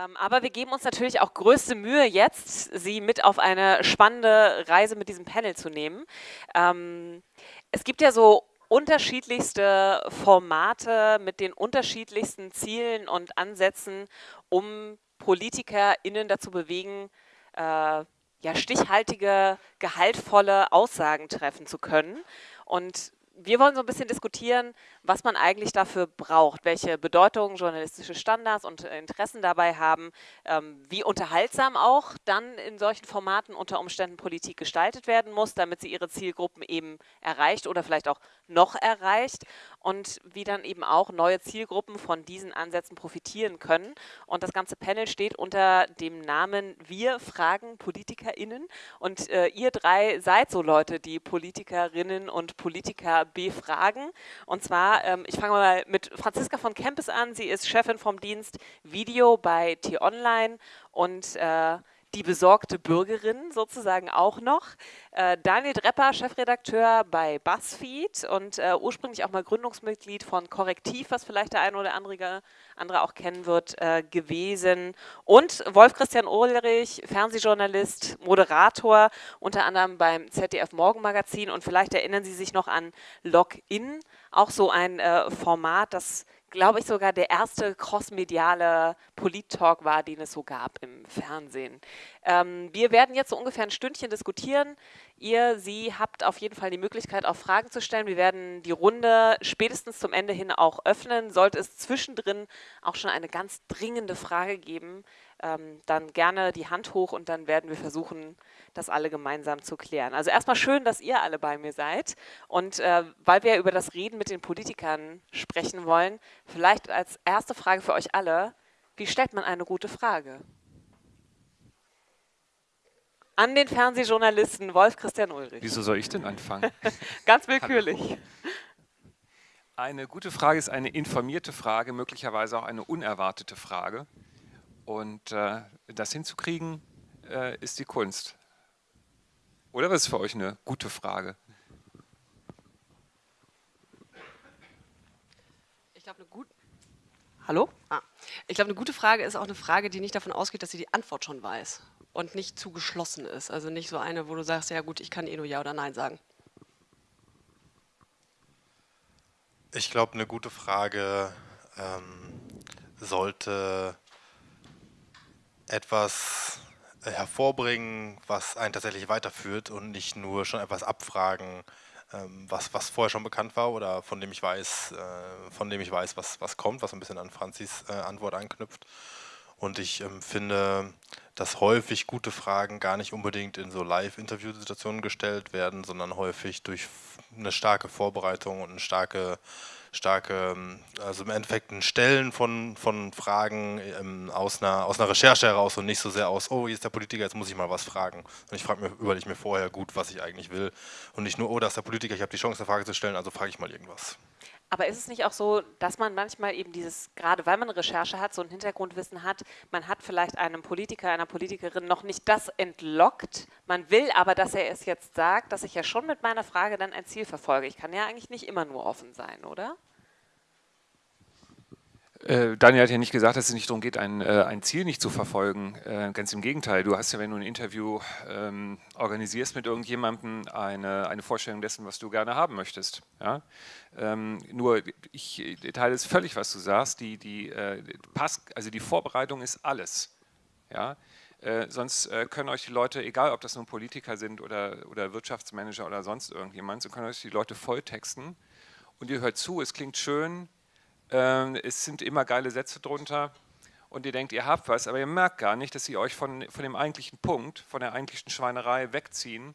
Ähm, aber wir geben uns natürlich auch größte Mühe jetzt, Sie mit auf eine spannende Reise mit diesem Panel zu nehmen. Ähm, es gibt ja so unterschiedlichste Formate mit den unterschiedlichsten Zielen und Ansätzen, um PolitikerInnen dazu bewegen, äh, ja, stichhaltige, gehaltvolle Aussagen treffen zu können. Und wir wollen so ein bisschen diskutieren, was man eigentlich dafür braucht, welche Bedeutung journalistische Standards und Interessen dabei haben, ähm, wie unterhaltsam auch dann in solchen Formaten unter Umständen Politik gestaltet werden muss, damit sie ihre Zielgruppen eben erreicht oder vielleicht auch noch erreicht und wie dann eben auch neue Zielgruppen von diesen Ansätzen profitieren können. Und das ganze Panel steht unter dem Namen Wir fragen PolitikerInnen und äh, ihr drei seid so Leute, die Politikerinnen und Politiker befragen. Und zwar, ähm, ich fange mal mit Franziska von Kempes an. Sie ist Chefin vom Dienst Video bei T-Online und äh, die besorgte Bürgerin sozusagen auch noch. Äh, Daniel Drepper, Chefredakteur bei BuzzFeed und äh, ursprünglich auch mal Gründungsmitglied von Korrektiv, was vielleicht der eine oder andere, andere auch kennen wird, äh, gewesen. Und Wolf-Christian Ulrich, Fernsehjournalist, Moderator, unter anderem beim ZDF Morgenmagazin. Und vielleicht erinnern Sie sich noch an Login, auch so ein äh, Format, das glaube ich, sogar der erste crossmediale Polit-Talk war, den es so gab im Fernsehen. Ähm, wir werden jetzt so ungefähr ein Stündchen diskutieren. Ihr, Sie habt auf jeden Fall die Möglichkeit, auch Fragen zu stellen. Wir werden die Runde spätestens zum Ende hin auch öffnen. Sollte es zwischendrin auch schon eine ganz dringende Frage geben, ähm, dann gerne die Hand hoch und dann werden wir versuchen, das alle gemeinsam zu klären. Also erstmal schön, dass ihr alle bei mir seid und äh, weil wir über das Reden mit den Politikern sprechen wollen, vielleicht als erste Frage für euch alle, wie stellt man eine gute Frage? An den Fernsehjournalisten Wolf Christian Ulrich. Wieso soll ich denn anfangen? Ganz willkürlich. Eine gute Frage ist eine informierte Frage, möglicherweise auch eine unerwartete Frage. Und äh, das hinzukriegen, äh, ist die Kunst. Oder was ist für euch eine gute Frage? Ich glaube, eine gute. Hallo? Ah. Ich glaube, eine gute Frage ist auch eine Frage, die nicht davon ausgeht, dass sie die Antwort schon weiß und nicht zu geschlossen ist. Also nicht so eine, wo du sagst, ja gut, ich kann eh nur Ja oder Nein sagen. Ich glaube, eine gute Frage ähm, sollte etwas hervorbringen, was einen tatsächlich weiterführt und nicht nur schon etwas abfragen, ähm, was, was vorher schon bekannt war oder von dem ich weiß, äh, von dem ich weiß, was, was kommt, was ein bisschen an Franzis äh, Antwort anknüpft. Und ich ähm, finde, dass häufig gute Fragen gar nicht unbedingt in so Live-Interview-Situationen gestellt werden, sondern häufig durch eine starke Vorbereitung und eine starke starke, ähm, also im Endeffekt ein Stellen von, von Fragen ähm, aus, einer, aus einer Recherche heraus und nicht so sehr aus, oh, hier ist der Politiker, jetzt muss ich mal was fragen. Und ich frage mir, überlege mir vorher gut, was ich eigentlich will. Und nicht nur, oh, da ist der Politiker, ich habe die Chance, eine Frage zu stellen, also frage ich mal irgendwas. Aber ist es nicht auch so, dass man manchmal eben dieses, gerade weil man Recherche hat, so ein Hintergrundwissen hat, man hat vielleicht einem Politiker, einer Politikerin noch nicht das entlockt, man will aber, dass er es jetzt sagt, dass ich ja schon mit meiner Frage dann ein Ziel verfolge. Ich kann ja eigentlich nicht immer nur offen sein, oder? Äh, Daniel hat ja nicht gesagt, dass es nicht darum geht, ein, äh, ein Ziel nicht zu verfolgen. Äh, ganz im Gegenteil. Du hast ja, wenn du ein Interview ähm, organisierst mit irgendjemandem, eine, eine Vorstellung dessen, was du gerne haben möchtest. Ja? Ähm, nur, ich teile es völlig, was du sagst. Die, die, äh, Pass, also die Vorbereitung ist alles. Ja? Äh, sonst äh, können euch die Leute, egal ob das nun Politiker sind oder, oder Wirtschaftsmanager oder sonst irgendjemand, so können euch die Leute volltexten und ihr hört zu, es klingt schön, es sind immer geile Sätze drunter und ihr denkt, ihr habt was, aber ihr merkt gar nicht, dass sie euch von, von dem eigentlichen Punkt, von der eigentlichen Schweinerei wegziehen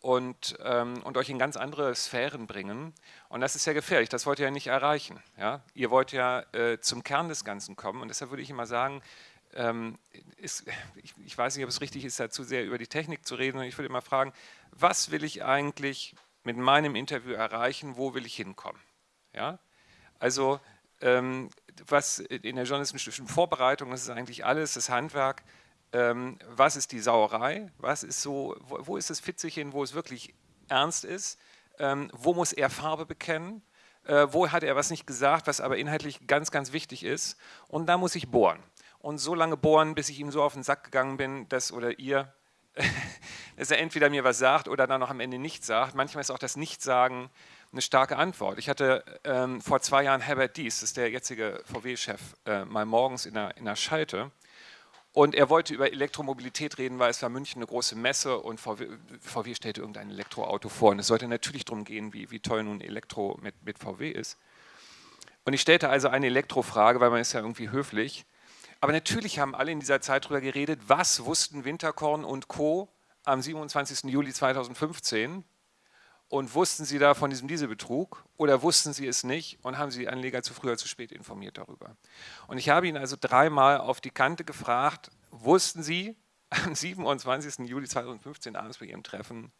und, ähm, und euch in ganz andere Sphären bringen. Und das ist ja gefährlich, das wollt ihr ja nicht erreichen. Ja? Ihr wollt ja äh, zum Kern des Ganzen kommen und deshalb würde ich immer sagen, ähm, ist, ich, ich, weiß nicht, ob es richtig ist, da zu sehr über die Technik zu reden, und ich würde immer fragen, was will ich eigentlich mit meinem Interview erreichen, wo will ich hinkommen? Ja? Also ähm, was in der journalistischen Vorbereitung, das ist eigentlich alles, das Handwerk, ähm, was ist die Sauerei, was ist so, wo, wo ist das Fitzelchen, wo es wirklich ernst ist, ähm, wo muss er Farbe bekennen, äh, wo hat er was nicht gesagt, was aber inhaltlich ganz, ganz wichtig ist und da muss ich bohren. und so lange bohren, bis ich ihm so auf den Sack gegangen bin, dass, oder ihr, dass er entweder mir was sagt oder dann noch am Ende nichts sagt. Manchmal ist auch das Nichtsagen eine starke Antwort. Ich hatte ähm, vor zwei Jahren Herbert Dies, das ist der jetzige VW-Chef, äh, mal morgens in der, in der Schalte und er wollte über Elektromobilität reden, weil es war München eine große Messe und VW, VW stellte irgendein Elektroauto vor. Und es sollte natürlich darum gehen, wie, wie toll nun Elektro mit, mit VW ist. Und ich stellte also eine Elektrofrage, weil man ist ja irgendwie höflich. Aber natürlich haben alle in dieser Zeit darüber geredet, was wussten Winterkorn und Co. am 27. Juli 2015 und wussten Sie da von diesem Dieselbetrug oder wussten Sie es nicht und haben Sie die Anleger zu früh oder zu spät informiert darüber? Und ich habe ihn also dreimal auf die Kante gefragt, wussten Sie am 27. Juli 2015 abends bei Ihrem Treffen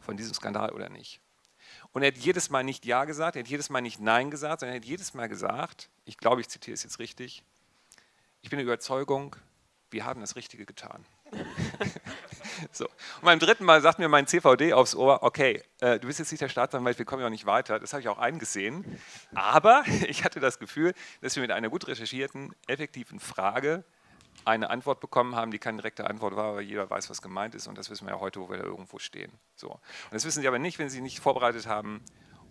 von diesem Skandal oder nicht? Und er hat jedes Mal nicht Ja gesagt, er hat jedes Mal nicht Nein gesagt, sondern er hat jedes Mal gesagt, ich glaube, ich zitiere es jetzt richtig, ich bin der Überzeugung, wir haben das Richtige getan. so. Und beim dritten Mal sagt mir mein CVD aufs Ohr, okay, äh, du bist jetzt nicht der Staatsanwalt, wir kommen ja auch nicht weiter. Das habe ich auch eingesehen. Aber ich hatte das Gefühl, dass wir mit einer gut recherchierten, effektiven Frage eine Antwort bekommen haben, die keine direkte Antwort war, aber jeder weiß, was gemeint ist. Und das wissen wir ja heute, wo wir da irgendwo stehen. So. Und das wissen Sie aber nicht, wenn Sie nicht vorbereitet haben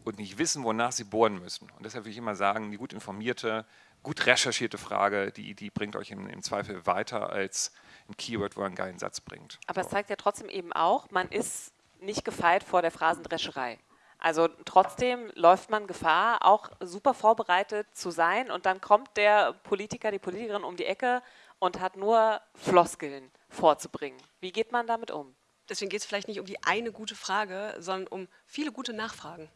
und nicht wissen, wonach Sie bohren müssen. Und deshalb will ich immer sagen, die gut informierte, gut recherchierte Frage, die, die bringt euch im, im Zweifel weiter als ein Keyword, wo er einen geilen Satz bringt. Aber so. es zeigt ja trotzdem eben auch, man ist nicht gefeit vor der Phrasendrescherei. Also trotzdem läuft man Gefahr, auch super vorbereitet zu sein und dann kommt der Politiker, die Politikerin um die Ecke und hat nur Floskeln vorzubringen. Wie geht man damit um? Deswegen geht es vielleicht nicht um die eine gute Frage, sondern um viele gute Nachfragen.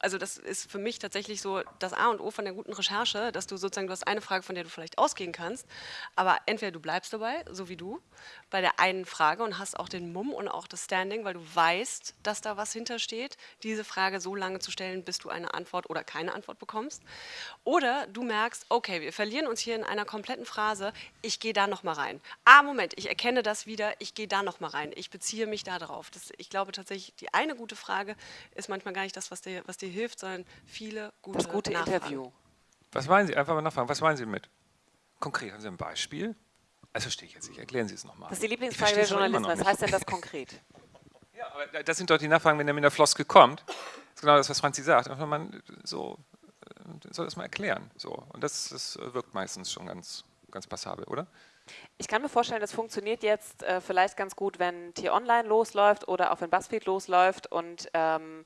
Also das ist für mich tatsächlich so das A und O von der guten Recherche, dass du sozusagen, du hast eine Frage, von der du vielleicht ausgehen kannst, aber entweder du bleibst dabei, so wie du, bei der einen Frage und hast auch den Mumm und auch das Standing, weil du weißt, dass da was hintersteht, diese Frage so lange zu stellen, bis du eine Antwort oder keine Antwort bekommst. Oder du merkst, okay, wir verlieren uns hier in einer kompletten Phrase, ich gehe da nochmal rein. Ah, Moment, ich erkenne das wieder, ich gehe da nochmal rein, ich beziehe mich da drauf. Das, ich glaube tatsächlich, die eine gute Frage ist manchmal gar nicht das, was dir, was dir hilft, sondern viele gute Das gute Nachfragen. Interview. Was meinen Sie? Einfach mal nachfragen. Was meinen Sie mit? Konkret, haben Sie ein Beispiel? Das verstehe ich jetzt nicht. Erklären Sie es nochmal. Das ist die Lieblingsfrage der Journalisten. Was heißt denn das konkret? ja, aber das sind doch die Nachfragen, wenn er mit der Floskel kommt. Das ist genau das, was Franzi sagt. Einfach man so, äh, soll das mal erklären. So. Und das, das wirkt meistens schon ganz, ganz passabel, oder? Ich kann mir vorstellen, das funktioniert jetzt äh, vielleicht ganz gut, wenn Tier Online losläuft oder auch wenn Buzzfeed losläuft und ähm,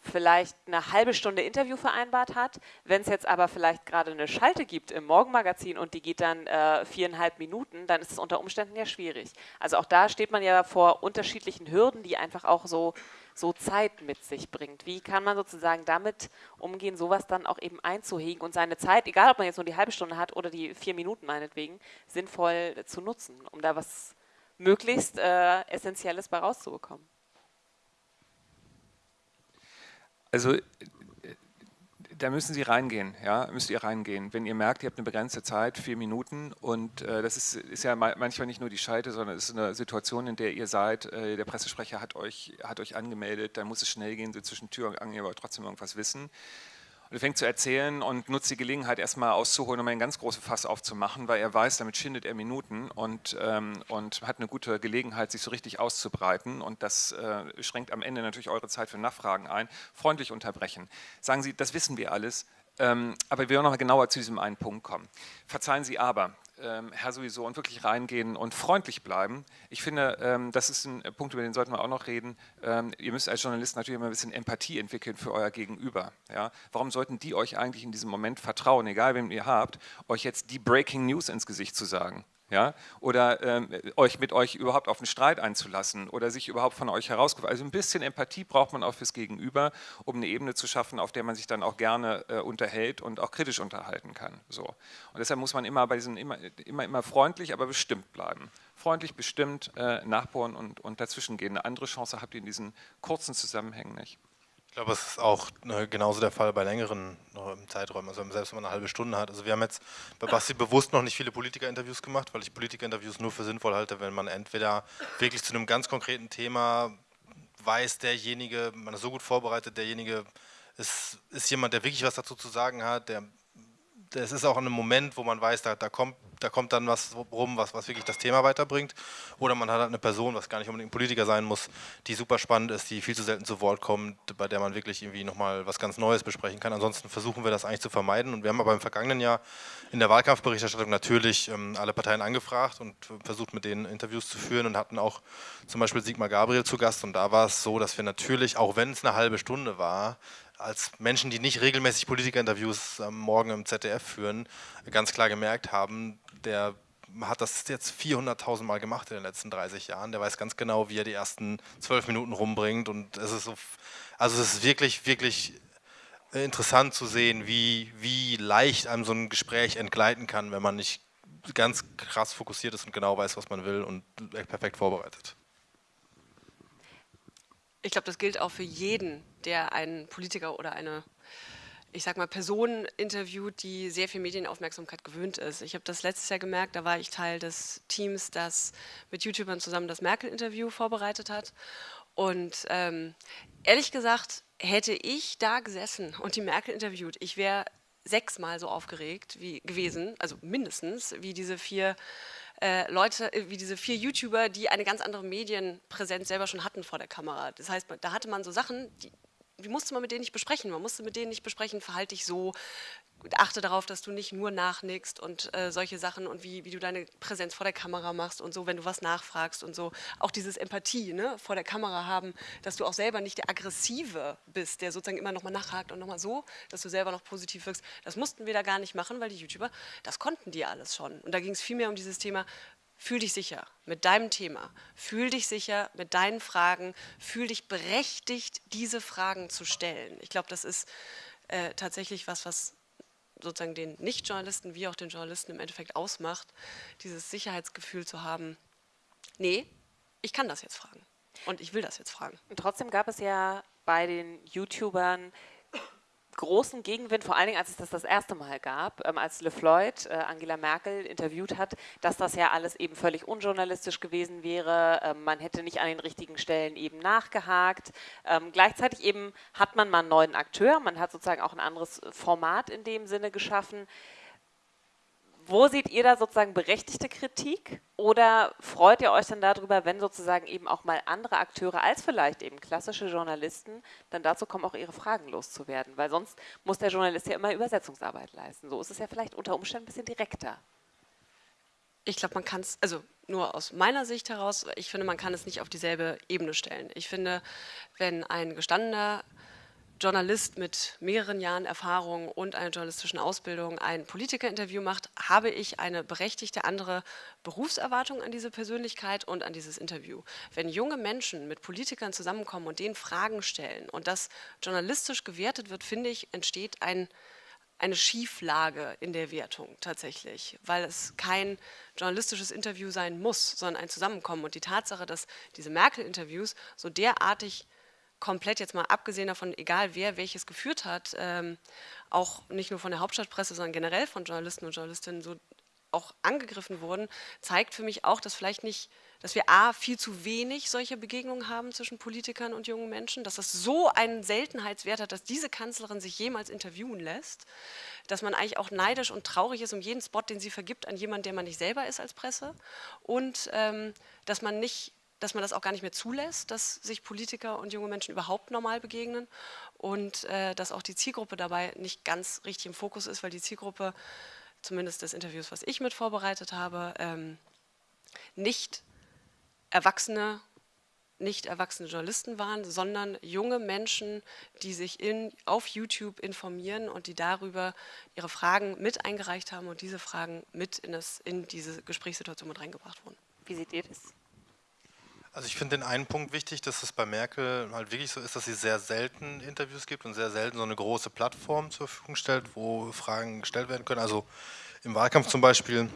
vielleicht eine halbe Stunde Interview vereinbart hat. Wenn es jetzt aber vielleicht gerade eine Schalte gibt im Morgenmagazin und die geht dann äh, viereinhalb Minuten, dann ist es unter Umständen ja schwierig. Also auch da steht man ja vor unterschiedlichen Hürden, die einfach auch so, so Zeit mit sich bringt. Wie kann man sozusagen damit umgehen, sowas dann auch eben einzuhegen und seine Zeit, egal ob man jetzt nur die halbe Stunde hat oder die vier Minuten meinetwegen, sinnvoll zu nutzen, um da was möglichst äh, Essentielles bei rauszubekommen? Also äh, da müssen Sie reingehen, ja, müsst ihr reingehen. Wenn ihr merkt, ihr habt eine begrenzte Zeit, vier Minuten, und äh, das ist, ist, ja manchmal nicht nur die Scheite, sondern es ist eine Situation, in der ihr seid, äh, der Pressesprecher hat euch, hat euch angemeldet, dann muss es schnell gehen, so zwischen Tür und Angel, aber trotzdem irgendwas wissen. Und er fängt zu erzählen und nutzt die Gelegenheit, erstmal auszuholen, um ein ganz großes Fass aufzumachen, weil er weiß, damit schindet er Minuten und, ähm, und hat eine gute Gelegenheit, sich so richtig auszubreiten. Und das äh, schränkt am Ende natürlich eure Zeit für Nachfragen ein. Freundlich unterbrechen. Sagen Sie, das wissen wir alles, ähm, aber wir wollen noch mal genauer zu diesem einen Punkt kommen. Verzeihen Sie aber, ähm, Herr sowieso, und wirklich reingehen und freundlich bleiben. Ich finde, ähm, das ist ein Punkt, über den sollten wir auch noch reden. Ähm, ihr müsst als Journalist natürlich immer ein bisschen Empathie entwickeln für euer Gegenüber. Ja? Warum sollten die euch eigentlich in diesem Moment vertrauen, egal wem ihr habt, euch jetzt die Breaking News ins Gesicht zu sagen? Ja, oder ähm, euch mit euch überhaupt auf einen Streit einzulassen oder sich überhaupt von euch herausgefunden. Also ein bisschen Empathie braucht man auch fürs Gegenüber, um eine Ebene zu schaffen, auf der man sich dann auch gerne äh, unterhält und auch kritisch unterhalten kann. So. Und deshalb muss man immer bei diesen immer, immer, immer freundlich, aber bestimmt bleiben. Freundlich, bestimmt äh, nachbohren und, und dazwischen gehen. Eine andere Chance habt ihr in diesen kurzen Zusammenhängen nicht. Ich glaube, es ist auch ne, genauso der Fall bei längeren Zeiträumen, also selbst wenn man eine halbe Stunde hat. Also wir haben jetzt bei Basti bewusst noch nicht viele Politikerinterviews gemacht, weil ich Politikerinterviews nur für sinnvoll halte, wenn man entweder wirklich zu einem ganz konkreten Thema weiß, derjenige, man ist so gut vorbereitet, derjenige ist, ist jemand, der wirklich was dazu zu sagen hat, der es ist auch ein Moment, wo man weiß, da, da, kommt, da kommt dann was rum, was, was wirklich das Thema weiterbringt. Oder man hat halt eine Person, was gar nicht unbedingt ein Politiker sein muss, die super spannend ist, die viel zu selten zu Wort kommt, bei der man wirklich irgendwie nochmal was ganz Neues besprechen kann. Ansonsten versuchen wir das eigentlich zu vermeiden. Und wir haben aber im vergangenen Jahr in der Wahlkampfberichterstattung natürlich ähm, alle Parteien angefragt und versucht mit denen Interviews zu führen und hatten auch zum Beispiel Sigmar Gabriel zu Gast. Und da war es so, dass wir natürlich, auch wenn es eine halbe Stunde war, als Menschen, die nicht regelmäßig Politikerinterviews am Morgen im ZDF führen, ganz klar gemerkt haben, der hat das jetzt 400.000 Mal gemacht in den letzten 30 Jahren. Der weiß ganz genau, wie er die ersten zwölf Minuten rumbringt. Und es ist so, also es ist wirklich, wirklich interessant zu sehen, wie, wie leicht einem so ein Gespräch entgleiten kann, wenn man nicht ganz krass fokussiert ist und genau weiß, was man will und perfekt vorbereitet. Ich glaube, das gilt auch für jeden, der einen Politiker oder eine, ich sag mal, Person interviewt, die sehr viel Medienaufmerksamkeit gewöhnt ist. Ich habe das letztes Jahr gemerkt, da war ich Teil des Teams, das mit YouTubern zusammen das Merkel-Interview vorbereitet hat. Und ähm, ehrlich gesagt, hätte ich da gesessen und die Merkel interviewt, ich wäre sechsmal so aufgeregt wie gewesen, also mindestens, wie diese vier äh, Leute, äh, wie diese vier YouTuber, die eine ganz andere Medienpräsenz selber schon hatten vor der Kamera. Das heißt, da hatte man so Sachen, die, die musste man mit denen nicht besprechen. Man musste mit denen nicht besprechen, verhalte dich so, achte darauf, dass du nicht nur nachnickst und äh, solche Sachen und wie, wie du deine Präsenz vor der Kamera machst und so, wenn du was nachfragst und so. Auch dieses Empathie ne, vor der Kamera haben, dass du auch selber nicht der Aggressive bist, der sozusagen immer nochmal nachhakt und nochmal so, dass du selber noch positiv wirkst. Das mussten wir da gar nicht machen, weil die YouTuber, das konnten die alles schon. Und da ging es vielmehr um dieses Thema, Fühl dich sicher mit deinem Thema, fühl dich sicher mit deinen Fragen, fühl dich berechtigt, diese Fragen zu stellen. Ich glaube, das ist äh, tatsächlich was, was sozusagen den Nicht-Journalisten wie auch den Journalisten im Endeffekt ausmacht, dieses Sicherheitsgefühl zu haben, nee, ich kann das jetzt fragen und ich will das jetzt fragen. Und trotzdem gab es ja bei den YouTubern großen Gegenwind, vor allen Dingen, als es das das erste Mal gab, ähm, als Le Floyd äh, Angela Merkel interviewt hat, dass das ja alles eben völlig unjournalistisch gewesen wäre. Ähm, man hätte nicht an den richtigen Stellen eben nachgehakt. Ähm, gleichzeitig eben hat man mal einen neuen Akteur, man hat sozusagen auch ein anderes Format in dem Sinne geschaffen. Wo seht ihr da sozusagen berechtigte Kritik oder freut ihr euch dann darüber, wenn sozusagen eben auch mal andere Akteure als vielleicht eben klassische Journalisten dann dazu kommen, auch ihre Fragen loszuwerden? Weil sonst muss der Journalist ja immer Übersetzungsarbeit leisten. So ist es ja vielleicht unter Umständen ein bisschen direkter. Ich glaube, man kann es, also nur aus meiner Sicht heraus, ich finde, man kann es nicht auf dieselbe Ebene stellen. Ich finde, wenn ein gestandener Journalist mit mehreren Jahren Erfahrung und einer journalistischen Ausbildung ein Politikerinterview macht, habe ich eine berechtigte andere Berufserwartung an diese Persönlichkeit und an dieses Interview. Wenn junge Menschen mit Politikern zusammenkommen und denen Fragen stellen und das journalistisch gewertet wird, finde ich, entsteht ein, eine Schieflage in der Wertung tatsächlich, weil es kein journalistisches Interview sein muss, sondern ein Zusammenkommen. Und die Tatsache, dass diese Merkel-Interviews so derartig komplett jetzt mal abgesehen davon, egal wer welches geführt hat, ähm, auch nicht nur von der Hauptstadtpresse, sondern generell von Journalisten und Journalistinnen so auch angegriffen wurden, zeigt für mich auch, dass vielleicht nicht, dass wir A, viel zu wenig solche Begegnungen haben zwischen Politikern und jungen Menschen, dass das so einen Seltenheitswert hat, dass diese Kanzlerin sich jemals interviewen lässt, dass man eigentlich auch neidisch und traurig ist um jeden Spot, den sie vergibt an jemanden, der man nicht selber ist als Presse und ähm, dass man nicht dass man das auch gar nicht mehr zulässt, dass sich Politiker und junge Menschen überhaupt normal begegnen und äh, dass auch die Zielgruppe dabei nicht ganz richtig im Fokus ist, weil die Zielgruppe, zumindest des Interviews, was ich mit vorbereitet habe, ähm, nicht Erwachsene, nicht erwachsene Journalisten waren, sondern junge Menschen, die sich in, auf YouTube informieren und die darüber ihre Fragen mit eingereicht haben und diese Fragen mit in, das, in diese Gesprächssituation mit reingebracht wurden. Wie seht ihr das? Also ich finde den einen Punkt wichtig, dass es bei Merkel halt wirklich so ist, dass sie sehr selten Interviews gibt und sehr selten so eine große Plattform zur Verfügung stellt, wo Fragen gestellt werden können. Also im Wahlkampf zum Beispiel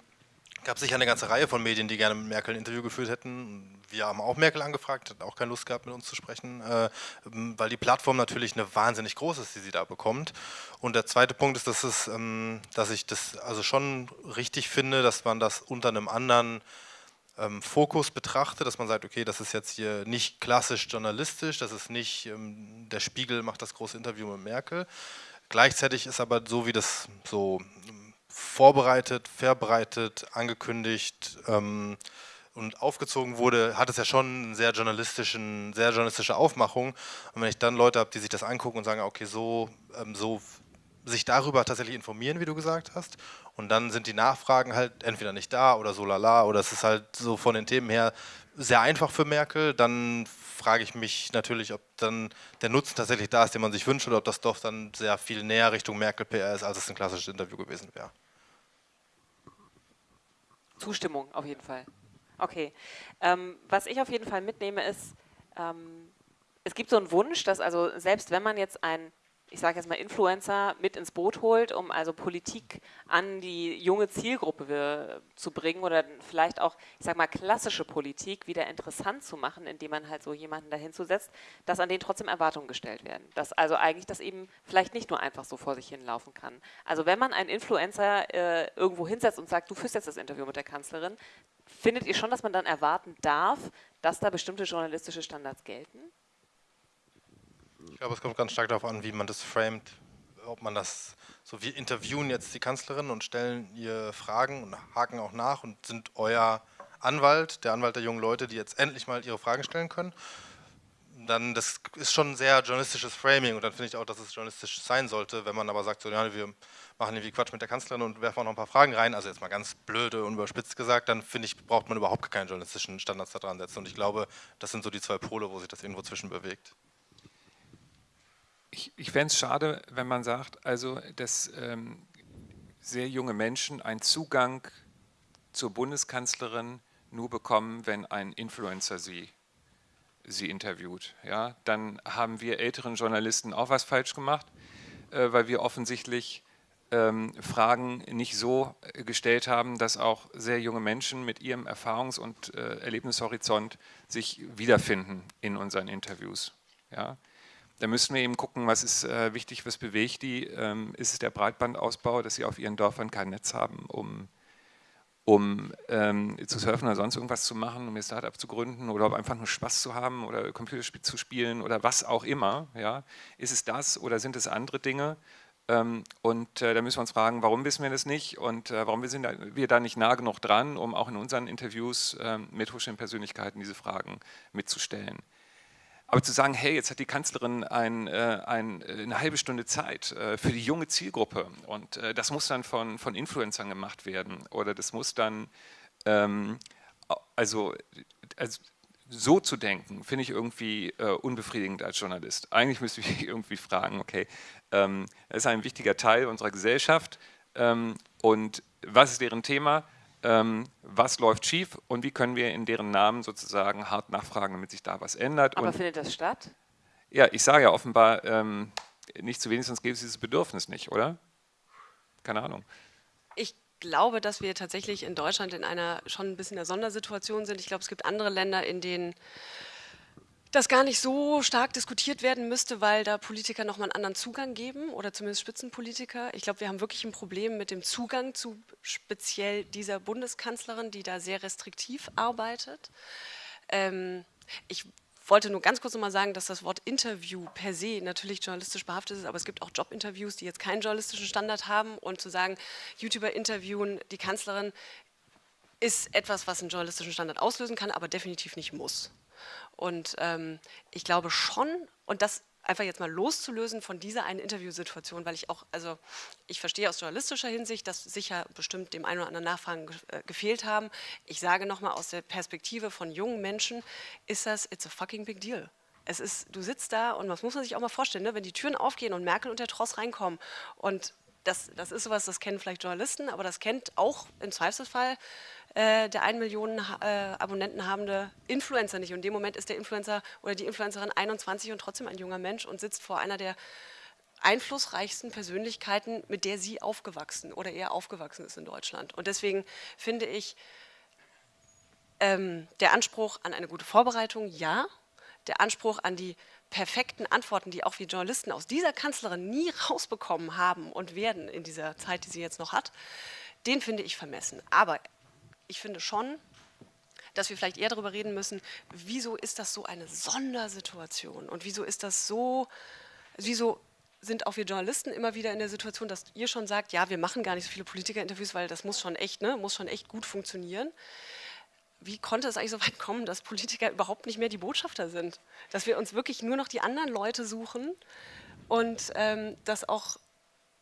gab es sicher eine ganze Reihe von Medien, die gerne mit Merkel ein Interview geführt hätten. Wir haben auch Merkel angefragt, hat auch keine Lust gehabt, mit uns zu sprechen, äh, weil die Plattform natürlich eine wahnsinnig groß ist, die sie da bekommt. Und der zweite Punkt ist, dass, es, ähm, dass ich das also schon richtig finde, dass man das unter einem anderen ähm, Fokus betrachtet, dass man sagt, okay, das ist jetzt hier nicht klassisch journalistisch, das ist nicht, ähm, der Spiegel macht das große Interview mit Merkel. Gleichzeitig ist aber so, wie das so vorbereitet, verbreitet, angekündigt ähm, und aufgezogen wurde, hat es ja schon eine sehr, journalistischen, sehr journalistische Aufmachung. Und wenn ich dann Leute habe, die sich das angucken und sagen, okay, so, ähm, so sich darüber tatsächlich informieren, wie du gesagt hast, und dann sind die Nachfragen halt entweder nicht da oder so lala, oder es ist halt so von den Themen her sehr einfach für Merkel, dann frage ich mich natürlich, ob dann der Nutzen tatsächlich da ist, den man sich wünscht, oder ob das doch dann sehr viel näher Richtung Merkel-PR ist, als es ein klassisches Interview gewesen wäre. Zustimmung auf jeden Fall. Okay. Ähm, was ich auf jeden Fall mitnehme ist, ähm, es gibt so einen Wunsch, dass also selbst wenn man jetzt ein ich sage jetzt mal, Influencer mit ins Boot holt, um also Politik an die junge Zielgruppe zu bringen oder vielleicht auch, ich sage mal, klassische Politik wieder interessant zu machen, indem man halt so jemanden dahin zusetzt, dass an den trotzdem Erwartungen gestellt werden. Dass also eigentlich das eben vielleicht nicht nur einfach so vor sich hinlaufen kann. Also wenn man einen Influencer äh, irgendwo hinsetzt und sagt, du führst jetzt das Interview mit der Kanzlerin, findet ihr schon, dass man dann erwarten darf, dass da bestimmte journalistische Standards gelten? Ich glaube, es kommt ganz stark darauf an, wie man das framet, ob man das so, wir interviewen jetzt die Kanzlerin und stellen ihr Fragen und haken auch nach und sind euer Anwalt, der Anwalt der jungen Leute, die jetzt endlich mal ihre Fragen stellen können. Dann, das ist schon ein sehr journalistisches Framing und dann finde ich auch, dass es journalistisch sein sollte, wenn man aber sagt, so, ja, wir machen irgendwie Quatsch mit der Kanzlerin und werfen auch noch ein paar Fragen rein, also jetzt mal ganz blöde und überspitzt gesagt, dann finde ich, braucht man überhaupt keine journalistischen Standards da dran setzen. Und ich glaube, das sind so die zwei Pole, wo sich das irgendwo zwischen bewegt ich, ich fände es schade, wenn man sagt, also dass ähm, sehr junge Menschen einen Zugang zur Bundeskanzlerin nur bekommen, wenn ein Influencer sie, sie interviewt. Ja? Dann haben wir älteren Journalisten auch was falsch gemacht, äh, weil wir offensichtlich ähm, Fragen nicht so gestellt haben, dass auch sehr junge Menschen mit ihrem Erfahrungs- und äh, Erlebnishorizont sich wiederfinden in unseren Interviews. Ja? Da müssen wir eben gucken, was ist äh, wichtig, was bewegt die. Ähm, ist es der Breitbandausbau, dass sie auf ihren Dörfern kein Netz haben, um, um ähm, zu surfen oder sonst irgendwas zu machen, um ihr Startup zu gründen oder einfach nur Spaß zu haben oder Computerspiel zu spielen oder was auch immer. Ja? Ist es das oder sind es andere Dinge? Ähm, und äh, da müssen wir uns fragen, warum wissen wir das nicht und äh, warum sind wir da nicht nah genug dran, um auch in unseren Interviews äh, mit hochstehenden Persönlichkeiten diese Fragen mitzustellen. Aber zu sagen, hey, jetzt hat die Kanzlerin ein, äh, ein, äh, eine halbe Stunde Zeit äh, für die junge Zielgruppe und das muss dann von, von Influencern gemacht werden oder das muss dann, ähm, also, also so zu denken, finde ich irgendwie äh, unbefriedigend als Journalist. Eigentlich müsste ich irgendwie fragen, okay, ähm, das ist ein wichtiger Teil unserer Gesellschaft ähm, und was ist deren Thema? Ähm, was läuft schief und wie können wir in deren Namen sozusagen hart nachfragen, damit sich da was ändert. Aber und, findet das statt? Ja, ich sage ja offenbar ähm, nicht zu wenig, sonst gäbe es dieses Bedürfnis nicht, oder? Keine Ahnung. Ich glaube, dass wir tatsächlich in Deutschland in einer schon ein bisschen der Sondersituation sind. Ich glaube, es gibt andere Länder, in denen das gar nicht so stark diskutiert werden müsste, weil da Politiker nochmal einen anderen Zugang geben oder zumindest Spitzenpolitiker. Ich glaube, wir haben wirklich ein Problem mit dem Zugang zu speziell dieser Bundeskanzlerin, die da sehr restriktiv arbeitet. Ähm, ich wollte nur ganz kurz nochmal sagen, dass das Wort Interview per se natürlich journalistisch behaftet ist, aber es gibt auch Jobinterviews, die jetzt keinen journalistischen Standard haben und zu sagen, YouTuber interviewen die Kanzlerin ist etwas, was einen journalistischen Standard auslösen kann, aber definitiv nicht muss. Und ähm, ich glaube schon, und das einfach jetzt mal loszulösen von dieser einen Interviewsituation, weil ich auch, also ich verstehe aus journalistischer Hinsicht, dass sicher bestimmt dem einen oder anderen Nachfragen ge äh, gefehlt haben. Ich sage nochmal aus der Perspektive von jungen Menschen, ist das, it's a fucking big deal. Es ist, du sitzt da und das muss man sich auch mal vorstellen, ne? wenn die Türen aufgehen und Merkel und der Tross reinkommen und das, das ist sowas, das kennen vielleicht Journalisten, aber das kennt auch im Zweifelsfall äh, der 1 Million äh, Abonnenten habende Influencer nicht. Und in dem Moment ist der Influencer oder die Influencerin 21 und trotzdem ein junger Mensch und sitzt vor einer der einflussreichsten Persönlichkeiten, mit der sie aufgewachsen oder eher aufgewachsen ist in Deutschland. Und deswegen finde ich, ähm, der Anspruch an eine gute Vorbereitung, ja. Der Anspruch an die perfekten Antworten, die auch wir Journalisten aus dieser Kanzlerin nie rausbekommen haben und werden in dieser Zeit, die sie jetzt noch hat, den finde ich vermessen. Aber ich finde schon, dass wir vielleicht eher darüber reden müssen, wieso ist das so eine Sondersituation und wieso ist das so, wieso sind auch wir Journalisten immer wieder in der Situation, dass ihr schon sagt, ja, wir machen gar nicht so viele Politikerinterviews, weil das muss schon echt, ne, muss schon echt gut funktionieren. Wie konnte es eigentlich so weit kommen, dass Politiker überhaupt nicht mehr die Botschafter sind? Dass wir uns wirklich nur noch die anderen Leute suchen und ähm, dass auch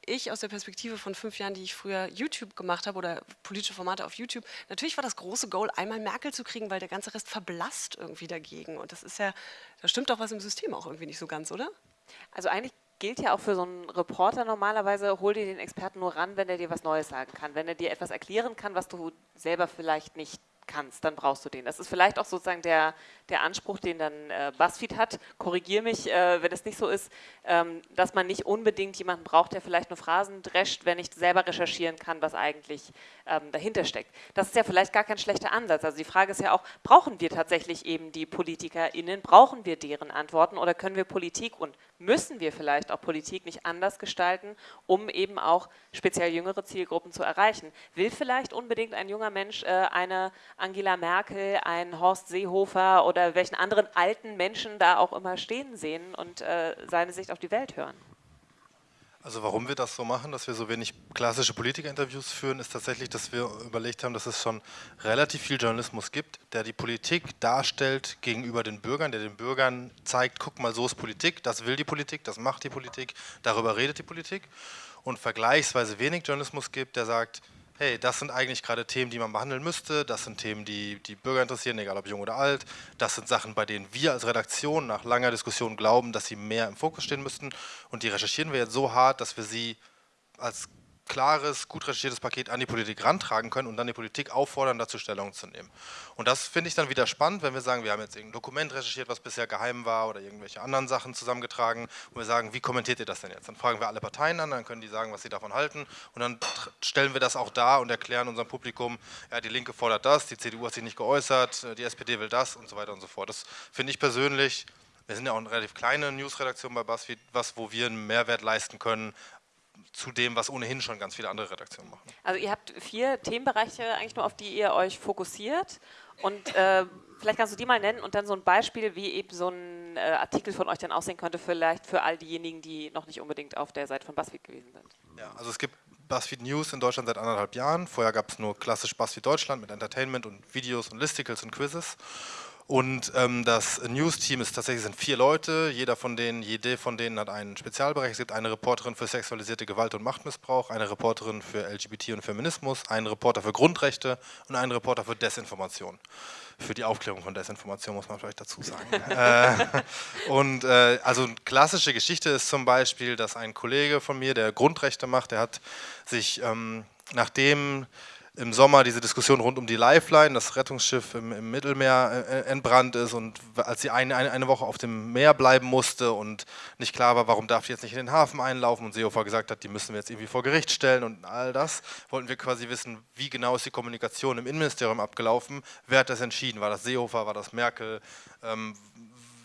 ich aus der Perspektive von fünf Jahren, die ich früher YouTube gemacht habe oder politische Formate auf YouTube, natürlich war das große Goal, einmal Merkel zu kriegen, weil der ganze Rest verblasst irgendwie dagegen. Und das ist ja, da stimmt doch was im System auch irgendwie nicht so ganz, oder? Also eigentlich gilt ja auch für so einen Reporter normalerweise, hol dir den Experten nur ran, wenn er dir was Neues sagen kann, wenn er dir etwas erklären kann, was du selber vielleicht nicht kannst, dann brauchst du den. Das ist vielleicht auch sozusagen der, der Anspruch, den dann äh, BuzzFeed hat. Korrigier mich, äh, wenn es nicht so ist, ähm, dass man nicht unbedingt jemanden braucht, der vielleicht nur Phrasen drescht, wenn ich selber recherchieren kann, was eigentlich ähm, dahinter steckt. Das ist ja vielleicht gar kein schlechter Ansatz. Also die Frage ist ja auch, brauchen wir tatsächlich eben die PolitikerInnen, brauchen wir deren Antworten oder können wir Politik und müssen wir vielleicht auch Politik nicht anders gestalten, um eben auch speziell jüngere Zielgruppen zu erreichen? Will vielleicht unbedingt ein junger Mensch äh, eine Angela Merkel, einen Horst Seehofer oder welchen anderen alten Menschen da auch immer stehen sehen und äh, seine Sicht auf die Welt hören? Also warum wir das so machen, dass wir so wenig klassische Politikerinterviews führen, ist tatsächlich, dass wir überlegt haben, dass es schon relativ viel Journalismus gibt, der die Politik darstellt gegenüber den Bürgern, der den Bürgern zeigt, guck mal, so ist Politik, das will die Politik, das macht die Politik, darüber redet die Politik. Und vergleichsweise wenig Journalismus gibt, der sagt, hey, das sind eigentlich gerade Themen, die man behandeln müsste, das sind Themen, die die Bürger interessieren, egal ob jung oder alt, das sind Sachen, bei denen wir als Redaktion nach langer Diskussion glauben, dass sie mehr im Fokus stehen müssten und die recherchieren wir jetzt so hart, dass wir sie als klares, gut recherchiertes Paket an die Politik rantragen können und dann die Politik auffordern, dazu Stellung zu nehmen. Und das finde ich dann wieder spannend, wenn wir sagen, wir haben jetzt irgendein Dokument recherchiert, was bisher geheim war oder irgendwelche anderen Sachen zusammengetragen und wir sagen, wie kommentiert ihr das denn jetzt? Dann fragen wir alle Parteien an, dann können die sagen, was sie davon halten und dann stellen wir das auch dar und erklären unserem Publikum, ja, die Linke fordert das, die CDU hat sich nicht geäußert, die SPD will das und so weiter und so fort. Das finde ich persönlich wir sind ja auch eine relativ kleine Newsredaktion bei BuzzFeed, was, wo wir einen Mehrwert leisten können, zu dem, was ohnehin schon ganz viele andere Redaktionen machen. Also ihr habt vier Themenbereiche eigentlich nur, auf die ihr euch fokussiert und äh, vielleicht kannst du die mal nennen und dann so ein Beispiel, wie eben so ein äh, Artikel von euch dann aussehen könnte, vielleicht für all diejenigen, die noch nicht unbedingt auf der Seite von BuzzFeed gewesen sind. Ja, also es gibt BuzzFeed News in Deutschland seit anderthalb Jahren. Vorher gab es nur klassisch BuzzFeed Deutschland mit Entertainment und Videos und Listicles und Quizzes. Und ähm, das News-Team ist tatsächlich sind vier Leute. Jeder von denen, jede von denen hat einen Spezialbereich. Es gibt eine Reporterin für sexualisierte Gewalt und Machtmissbrauch, eine Reporterin für LGBT und Feminismus, einen Reporter für Grundrechte und einen Reporter für Desinformation. Für die Aufklärung von Desinformation muss man vielleicht dazu sagen. äh, und äh, also eine klassische Geschichte ist zum Beispiel, dass ein Kollege von mir, der Grundrechte macht, der hat sich ähm, nachdem im Sommer diese Diskussion rund um die Lifeline, das Rettungsschiff im, im Mittelmeer äh, entbrannt ist und als sie eine, eine, eine, Woche auf dem Meer bleiben musste und nicht klar war, warum darf die jetzt nicht in den Hafen einlaufen und Seehofer gesagt hat, die müssen wir jetzt irgendwie vor Gericht stellen und all das, wollten wir quasi wissen, wie genau ist die Kommunikation im Innenministerium abgelaufen, wer hat das entschieden, war das Seehofer, war das Merkel, ähm,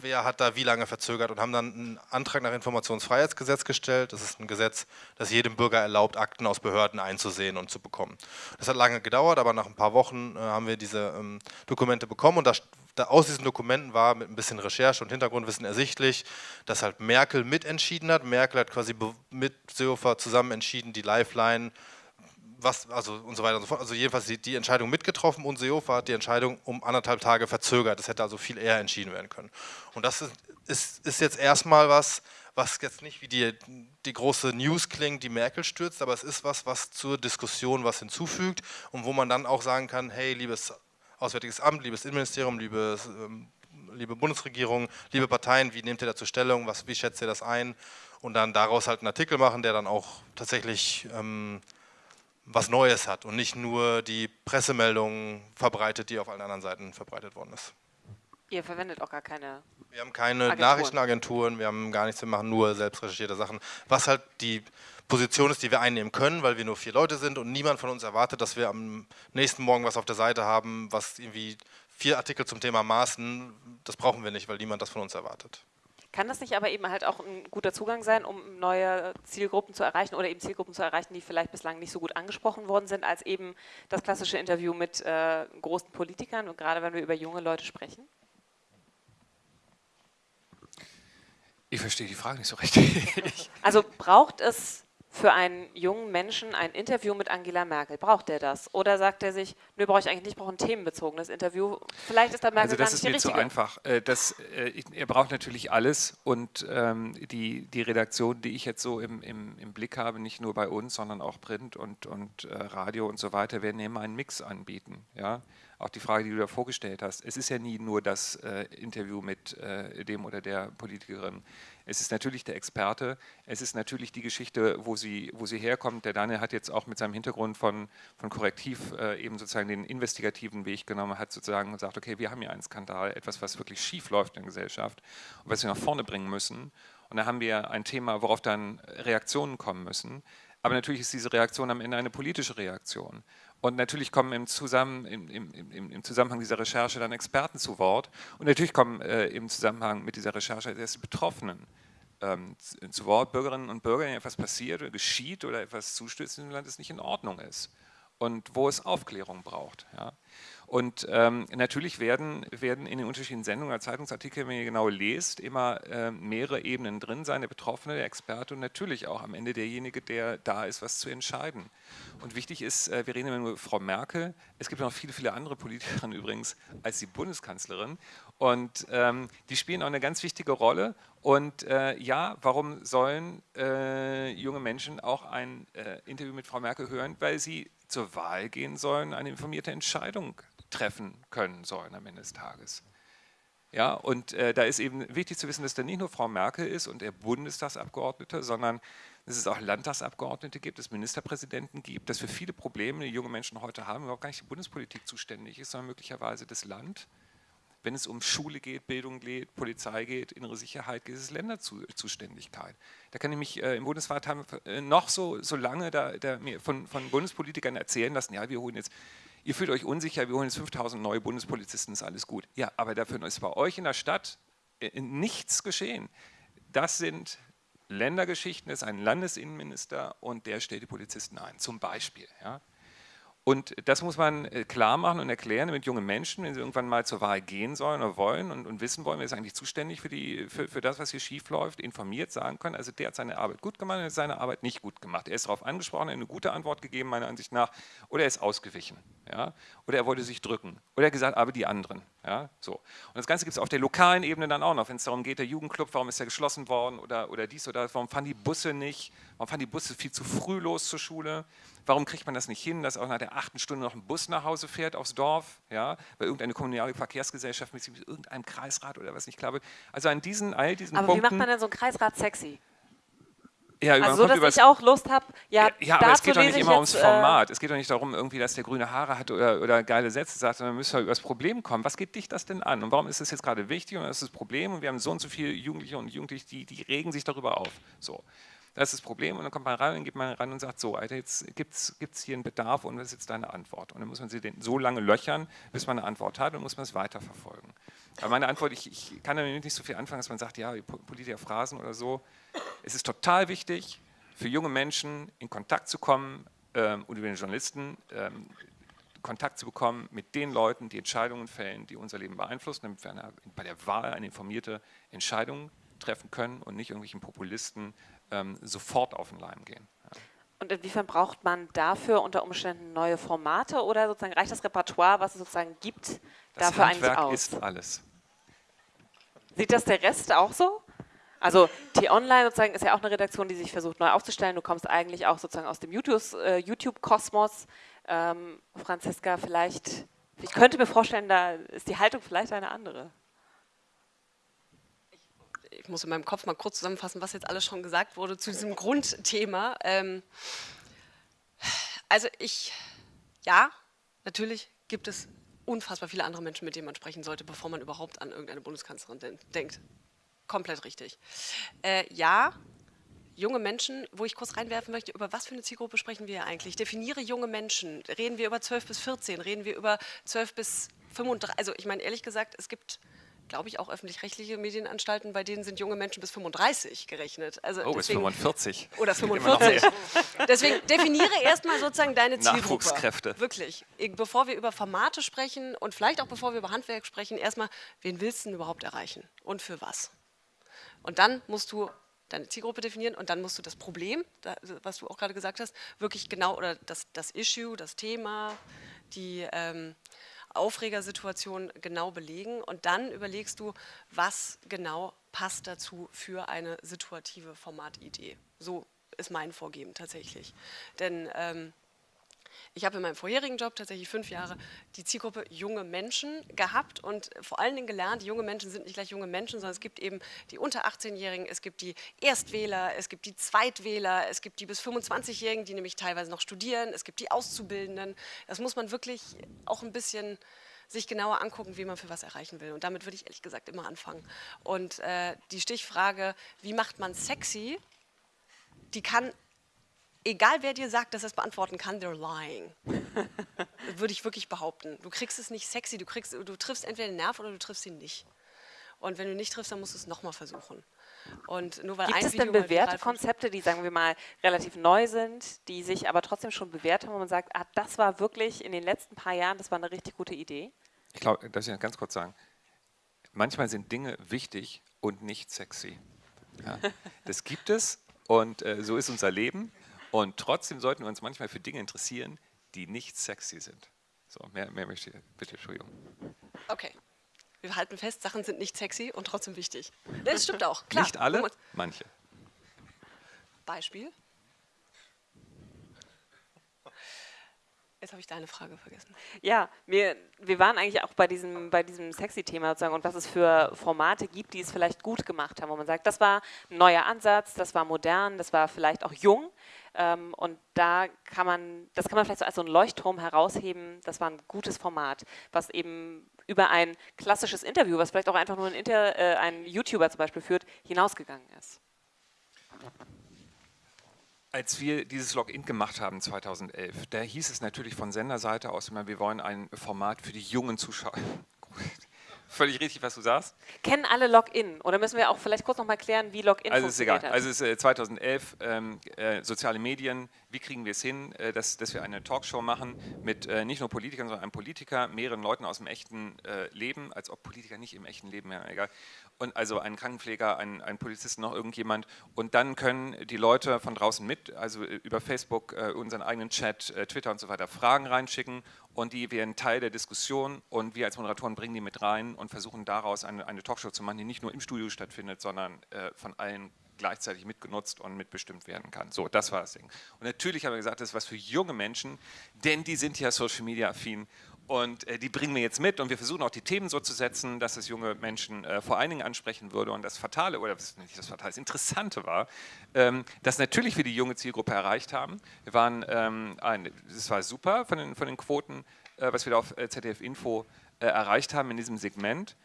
wer hat da wie lange verzögert und haben dann einen Antrag nach Informationsfreiheitsgesetz gestellt. Das ist ein Gesetz, das jedem Bürger erlaubt, Akten aus Behörden einzusehen und zu bekommen. Das hat lange gedauert, aber nach ein paar Wochen äh, haben wir diese ähm, Dokumente bekommen und das, da, aus diesen Dokumenten war mit ein bisschen Recherche und Hintergrundwissen ersichtlich, dass halt Merkel mitentschieden hat. Merkel hat quasi mit Seehofer zusammen entschieden, die Lifeline was, also und so weiter und so fort. Also jedenfalls die, die Entscheidung mitgetroffen und Seehofer hat die Entscheidung um anderthalb Tage verzögert. Das hätte also viel eher entschieden werden können. Und das ist, ist, ist jetzt erstmal was, was jetzt nicht wie die, die große News klingt, die Merkel stürzt, aber es ist was, was zur Diskussion was hinzufügt und wo man dann auch sagen kann, hey, liebes Auswärtiges Amt, liebes Innenministerium, liebes, ähm, liebe Bundesregierung, liebe Parteien, wie nehmt ihr dazu Stellung, was, wie schätzt ihr das ein? Und dann daraus halt einen Artikel machen, der dann auch tatsächlich ähm, was Neues hat und nicht nur die Pressemeldungen verbreitet, die auf allen anderen Seiten verbreitet worden ist. Ihr verwendet auch gar keine. Wir haben keine Agenturen. Nachrichtenagenturen, wir haben gar nichts, wir machen nur selbst recherchierte Sachen. Was halt die Position ist, die wir einnehmen können, weil wir nur vier Leute sind und niemand von uns erwartet, dass wir am nächsten Morgen was auf der Seite haben, was irgendwie vier Artikel zum Thema Maßen, das brauchen wir nicht, weil niemand das von uns erwartet. Kann das nicht aber eben halt auch ein guter Zugang sein, um neue Zielgruppen zu erreichen oder eben Zielgruppen zu erreichen, die vielleicht bislang nicht so gut angesprochen worden sind, als eben das klassische Interview mit äh, großen Politikern und gerade wenn wir über junge Leute sprechen? Ich verstehe die Frage nicht so richtig. Also braucht es für einen jungen Menschen ein Interview mit Angela Merkel? Braucht der das? Oder sagt er sich, nö, brauche ich eigentlich nicht, ich brauche ein themenbezogenes Interview? Vielleicht ist da Merkel also das gar nicht ist die mir richtige. zu einfach. Äh, Das, äh, er braucht natürlich alles und ähm, die, die Redaktion, die ich jetzt so im, im, im Blick habe, nicht nur bei uns, sondern auch Print und, und äh, Radio und so weiter, werden immer einen Mix anbieten. Ja? Auch die Frage, die du da vorgestellt hast. Es ist ja nie nur das äh, Interview mit äh, dem oder der Politikerin. Es ist natürlich der Experte, es ist natürlich die Geschichte, wo sie, wo sie herkommt. Der Daniel hat jetzt auch mit seinem Hintergrund von, von Korrektiv äh, eben sozusagen den investigativen Weg genommen, hat sozusagen gesagt, okay, wir haben hier einen Skandal, etwas, was wirklich schief läuft in der Gesellschaft und was wir nach vorne bringen müssen. Und da haben wir ein Thema, worauf dann Reaktionen kommen müssen. Aber natürlich ist diese Reaktion am Ende eine politische Reaktion. Und natürlich kommen im, Zusammen, im, im, im, Zusammenhang dieser Recherche dann Experten zu Wort. Und natürlich kommen äh, im Zusammenhang mit dieser Recherche erst die Betroffenen ähm, zu, zu Wort, Bürgerinnen und Bürger, denen etwas passiert oder geschieht oder etwas zustößt in dem Land, das nicht in Ordnung ist. Und wo es Aufklärung braucht. Ja. Und ähm, natürlich werden, werden in den unterschiedlichen Sendungen oder Zeitungsartikeln, wenn ihr genau lest, immer äh, mehrere Ebenen drin sein, der Betroffene, der Experte und natürlich auch am Ende derjenige, der da ist, was zu entscheiden. Und wichtig ist, äh, wir reden immer nur über Frau Merkel, es gibt noch viele, viele andere Politikerinnen übrigens als die Bundeskanzlerin und ähm, die spielen auch eine ganz wichtige Rolle und äh, ja, warum sollen äh, junge Menschen auch ein äh, Interview mit Frau Merkel hören? Weil sie zur Wahl gehen sollen, eine informierte Entscheidung treffen können sollen am Ende des Tages. Ja, und äh, da ist eben wichtig zu wissen, dass da nicht nur Frau Merkel ist und der Bundestagsabgeordnete, sondern dass es auch Landtagsabgeordnete gibt, dass es Ministerpräsidenten gibt, dass für viele Probleme, die junge Menschen heute haben, überhaupt gar nicht die Bundespolitik zuständig ist, sondern möglicherweise das Land. Wenn es um Schule geht, Bildung geht, Polizei geht, innere Sicherheit geht, ist es Länderzuständigkeit. Da kann ich mich äh, im Bundesrat haben, äh, noch so, so lange da, da mir von, von Bundespolitikern erzählen lassen, ja, wir holen jetzt, ihr fühlt euch unsicher, wir holen jetzt 5000 neue Bundespolizisten, ist alles gut. Ja, aber dafür ist bei euch in der Stadt äh, nichts geschehen. Das sind Ländergeschichten, das ist ein Landesinnenminister und der stellt die Polizisten ein, zum Beispiel. Ja. Und das muss man äh, klar machen und erklären, damit junge Menschen, wenn sie irgendwann mal zur Wahl gehen sollen oder wollen und, und wissen wollen, wer ist eigentlich zuständig für, die, für, für das, was hier schief läuft, informiert sagen können, also der hat seine Arbeit gut gemacht, er hat seine Arbeit nicht gut gemacht. Er ist darauf angesprochen, er hat eine gute Antwort gegeben, meiner Ansicht nach, oder er ist ausgewichen. Ja? Oder er wollte sich drücken. Oder er hat gesagt, aber die anderen. Ja? So. Und das Ganze gibt es auf der lokalen Ebene dann auch noch, wenn es darum geht, der Jugendclub, warum ist er geschlossen worden oder, oder dies oder das, warum fahren die Busse nicht, warum fahren die Busse viel zu früh los zur Schule. Warum kriegt man das nicht hin, dass auch nach der achten Stunde noch ein Bus nach Hause fährt aufs Dorf, ja, weil irgendeine kommunale Verkehrsgesellschaft mit irgendeinem Kreisrat oder was nicht klar wird. Also an diesen, all diesen Aber Punkten. wie macht man denn so einen Kreisrat sexy? ja, man Also so, dass ich auch Lust habe, ja, ja, aber es geht doch nicht immer ums jetzt, äh, Format. Es geht doch nicht darum, irgendwie, dass der grüne Haare hat oder, oder geile Sätze sagt, sondern man müsste über das Problem kommen. Was geht dich das denn an? Und warum ist das jetzt gerade wichtig? Und das ist das Problem. Und wir haben so und so viele Jugendliche und Jugendliche, die, die regen sich darüber auf. So. Das ist das Problem. Und dann kommt man rein, dann geht man rein und sagt, so, Alter, jetzt gibt es hier einen Bedarf und was ist jetzt deine Antwort? Und dann muss man sie so lange löchern, bis man eine Antwort hat und muss man es weiterverfolgen. Aber meine Antwort, ich, ich kann damit nicht so viel anfangen, dass man sagt, ja, Po- Politiker Phrasen oder so. Es ist total wichtig, für junge Menschen in Kontakt zu kommen ähm, und über den Journalisten ähm, Kontakt zu bekommen mit den Leuten, die Entscheidungen fällen, die unser Leben beeinflussen, damit wir eine, bei der Wahl eine informierte Entscheidung treffen können und nicht irgendwelchen Populisten ähm, sofort auf den Leim gehen. Ja. Und inwiefern braucht man dafür unter Umständen neue Formate oder sozusagen reicht das Repertoire, was es sozusagen gibt, Das dafür eigentlich Handwerk aus? ist alles. Sieht das der Rest auch so? Also T-Online sozusagen ist ja auch eine Redaktion, die sich versucht neu aufzustellen. Du kommst eigentlich auch sozusagen aus dem äh, YouTube-Kosmos. Ähm, Franziska, vielleicht, ich könnte mir vorstellen, da ist die Haltung vielleicht eine andere. Ich muss in meinem Kopf mal kurz zusammenfassen, was jetzt alles schon gesagt wurde zu diesem Grundthema. Ähm, also ich, ja, natürlich gibt es unfassbar viele andere Menschen, mit denen man sprechen sollte, bevor man überhaupt an irgendeine Bundeskanzlerin den denkt. Komplett richtig. Äh, ja, junge Menschen, wo ich kurz reinwerfen möchte, über was für eine Zielgruppe sprechen wir eigentlich? Definiere junge Menschen. Reden wir über 12 bis 14? Reden wir über 12 bis 35? Also ich meine, ehrlich gesagt, es gibt, glaube ich, auch öffentlich-rechtliche Medienanstalten, bei denen sind junge Menschen bis 35 gerechnet. Also Oh, bis deswegen- 45. Oder Immer noch 45. mehr. Deswegen definiere erstmal sozusagen deine Zielgruppe. Nachwuchskräfte. Wirklich. Bevor wir über Formate sprechen und vielleicht auch bevor wir über Handwerk sprechen, erstmal, wen willst du denn überhaupt erreichen und für was? Und dann musst du deine Zielgruppe definieren und dann musst du das Problem, was du auch gerade gesagt hast, wirklich genau, oder das, das Issue, das Thema, die ähm, Aufregersituation genau belegen und dann überlegst du, was genau passt dazu für eine situative Formatidee. So ist mein Vorgehen tatsächlich. Denn ähm, ich habe in meinem vorherigen Job tatsächlich fünf Jahre die Zielgruppe junge Menschen gehabt und vor allen Dingen gelernt, junge Menschen sind nicht gleich junge Menschen, sondern es gibt eben die unter 18-Jährigen, es gibt die Erstwähler, es gibt die Zweitwähler, es gibt die bis 25-Jährigen, die nämlich teilweise noch studieren, es gibt die Auszubildenden. Das muss man wirklich auch ein bisschen sich genauer angucken, wie man für was erreichen will. Und damit würde ich ehrlich gesagt immer anfangen. Und äh, die Stichfrage, wie macht man sexy, die kann egal wer dir sagt, dass er es beantworten kann, they're lying. Würde ich wirklich behaupten. Du kriegst es nicht sexy, du, kriegst, du triffst entweder den Nerv oder du triffst ihn nicht. Und wenn du nicht triffst, dann musst du es nochmal versuchen. Und nur weil Gibt ein es denn bewährte Konzepte, die, sagen wir mal, relativ neu sind, die sich aber trotzdem schon bewährt haben, wo man sagt, ah, das war wirklich in den letzten paar Jahren, das war eine richtig gute Idee? Ich glaube, darf ich ganz kurz sagen, manchmal sind Dinge wichtig und nicht sexy. Ja, das gibt es und äh, so ist unser Leben. Und trotzdem sollten wir uns manchmal für Dinge interessieren, die nicht sexy sind. So, mehr, mehr möchte ich, bitte, Entschuldigung. Okay. Wir halten fest, Sachen sind nicht sexy und trotzdem wichtig. Das stimmt auch, klar. Nicht alle, manche. Beispiel? Jetzt habe ich deine Frage vergessen. Ja, wir, wir waren eigentlich auch bei diesem, bei diesem Sexy-Thema sozusagen und was es für Formate gibt, die es vielleicht gut gemacht haben, wo man sagt, das war ein neuer Ansatz, das war modern, das war vielleicht auch jung ähm, und da kann man, das kann man vielleicht so als so ein Leuchtturm herausheben, das war ein gutes Format, was eben über ein klassisches Interview, was vielleicht auch einfach nur ein, Inter, äh, ein YouTuber zum Beispiel führt, hinausgegangen ist. Als wir dieses Login gemacht haben 2011, da hieß es natürlich von Senderseite aus immer, wir wollen ein Format für die jungen Zuschauer. Völlig richtig, was du sagst. Kennen alle Login? Oder müssen wir auch vielleicht kurz nochmal klären, wie Login also funktioniert? Also ist egal. Also es ist äh, 2011, ähm, äh, soziale Medien, wie kriegen wir es hin, äh, dass, dass wir eine Talkshow machen mit äh, nicht nur Politikern, sondern einem Politiker, mehreren Leuten aus dem echten äh, Leben, als ob Politiker nicht im echten Leben, ja, egal. Und also einen Krankenpfleger, einen, einen Polizisten, noch irgendjemand. Und dann können die Leute von draußen mit, also äh, über Facebook, äh, unseren eigenen Chat, Twitter und so weiter, Fragen reinschicken und die werden Teil der Diskussion und wir als Moderatoren bringen die mit rein und versuchen daraus eine, eine Talkshow zu machen, die nicht nur im Studio stattfindet, sondern von allen gleichzeitig mitgenutzt und mitbestimmt werden kann. So, das war das Ding. Und natürlich haben wir gesagt, das ist was für junge Menschen, denn die sind ja Social Media affin und äh, die bringen wir jetzt mit und wir versuchen auch die Themen so zu setzen, dass es junge Menschen äh, vor allen Dingen ansprechen würde. Und das Fatale, oder das nicht das Fatale, das Interessante war, ähm, dass natürlich wir die junge Zielgruppe erreicht haben. Wir waren, ähm, ein, das war super von den, von den Quoten, äh, was wir da auf äh, ZDF Info äh, erreicht haben in diesem Segment.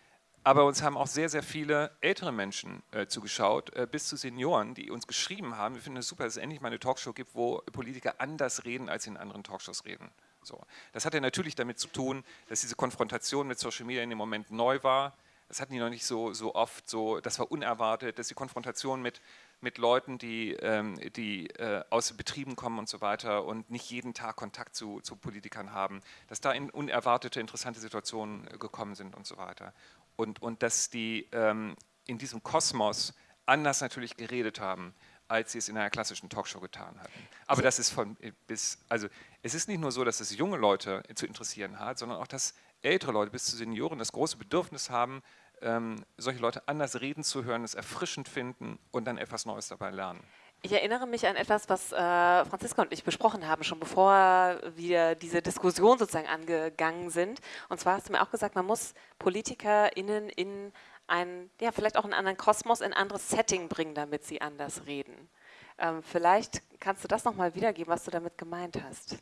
Aber uns haben auch sehr, sehr viele ältere Menschen äh, zugeschaut, äh, bis zu Senioren, die uns geschrieben haben, wir finden es super, dass es endlich mal eine Talkshow gibt, wo Politiker anders reden, als sie in anderen Talkshows reden. So. Das hatte natürlich damit zu tun, dass diese Konfrontation mit Social Media in dem Moment neu war. Das hatten die noch nicht so, so oft, so, das war unerwartet, dass die Konfrontation mit, mit Leuten, die, ähm, die äh, aus Betrieben kommen und so weiter und nicht jeden Tag Kontakt zu, zu Politikern haben, dass da in unerwartete, interessante Situationen äh, gekommen sind und so weiter und, und dass die ähm, in diesem Kosmos anders natürlich geredet haben, als sie es in einer klassischen Talkshow getan hatten. Aber das ist von bis, also es ist nicht nur so, dass es junge Leute zu interessieren hat, sondern auch, dass ältere Leute bis zu Senioren das große Bedürfnis haben, ähm, solche Leute anders reden zu hören, es erfrischend finden und dann etwas Neues dabei lernen. Ich erinnere mich an etwas, was äh, Franziska und ich besprochen haben, schon bevor wir diese Diskussion sozusagen angegangen sind. Und zwar hast du mir auch gesagt, man muss PolitikerInnen in ein, ja, vielleicht auch einen anderen Kosmos, in ein anderes Setting bringen, damit sie anders reden. Ähm, vielleicht kannst du das nochmal wiedergeben, was du damit gemeint hast.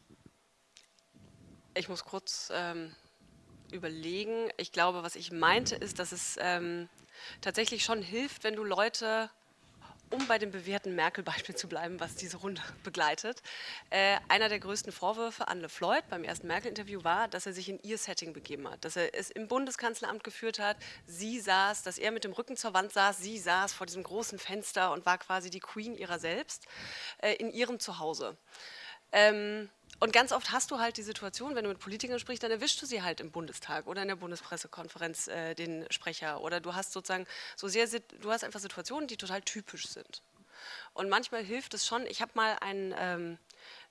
Ich muss kurz ähm, überlegen. Ich glaube, was ich meinte, ist, dass es ähm, tatsächlich schon hilft, wenn du Leute um bei dem bewährten Merkel-Beispiel zu bleiben, was diese Runde begleitet, äh, einer der größten Vorwürfe an LeFloid beim ersten Merkel-Interview war, dass er sich in ihr Setting begeben hat, dass er es im Bundeskanzleramt geführt hat, sie saß, dass er mit dem Rücken zur Wand saß, sie saß vor diesem großen Fenster und war quasi die Queen ihrer selbst äh, in ihrem Zuhause. Ähm, und ganz oft hast du halt die Situation, wenn du mit Politikern sprichst, dann erwischst du sie halt im Bundestag oder in der Bundespressekonferenz äh, den Sprecher oder du hast sozusagen so sehr, du hast einfach Situationen, die total typisch sind. Und manchmal hilft es schon, ich habe mal ein, ähm,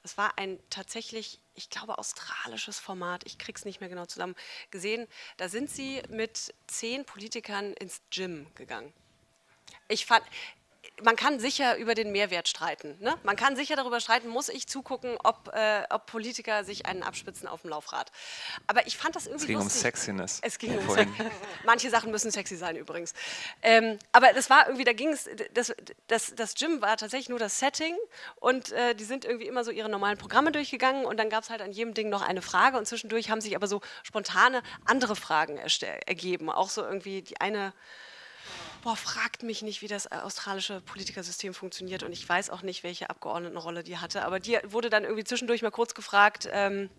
das war ein tatsächlich, ich glaube, australisches Format, ich krieg's nicht mehr genau zusammen, gesehen, da sind sie mit zehn Politikern ins Gym gegangen. Ich fand, man kann sicher über den Mehrwert streiten. Ne? Man kann sicher darüber streiten, muss ich zugucken, ob, äh, ob Politiker sich einen abspitzen auf dem Laufrad. Aber ich fand das irgendwie Es ging lustig. um Sexiness. Es ging um Sex. Manche Sachen müssen sexy sein übrigens. Ähm, aber das war irgendwie, da ging es, das, das, das Gym war tatsächlich nur das Setting und äh, die sind irgendwie immer so ihre normalen Programme durchgegangen und dann gab es halt an jedem Ding noch eine Frage und zwischendurch haben sich aber so spontane andere Fragen ergeben. Auch so irgendwie die eine boah, fragt mich nicht, wie das äh, australische Politikersystem funktioniert und ich weiß auch nicht, welche Abgeordnetenrolle die hatte, aber die wurde dann irgendwie zwischendurch mal kurz gefragt, ähm,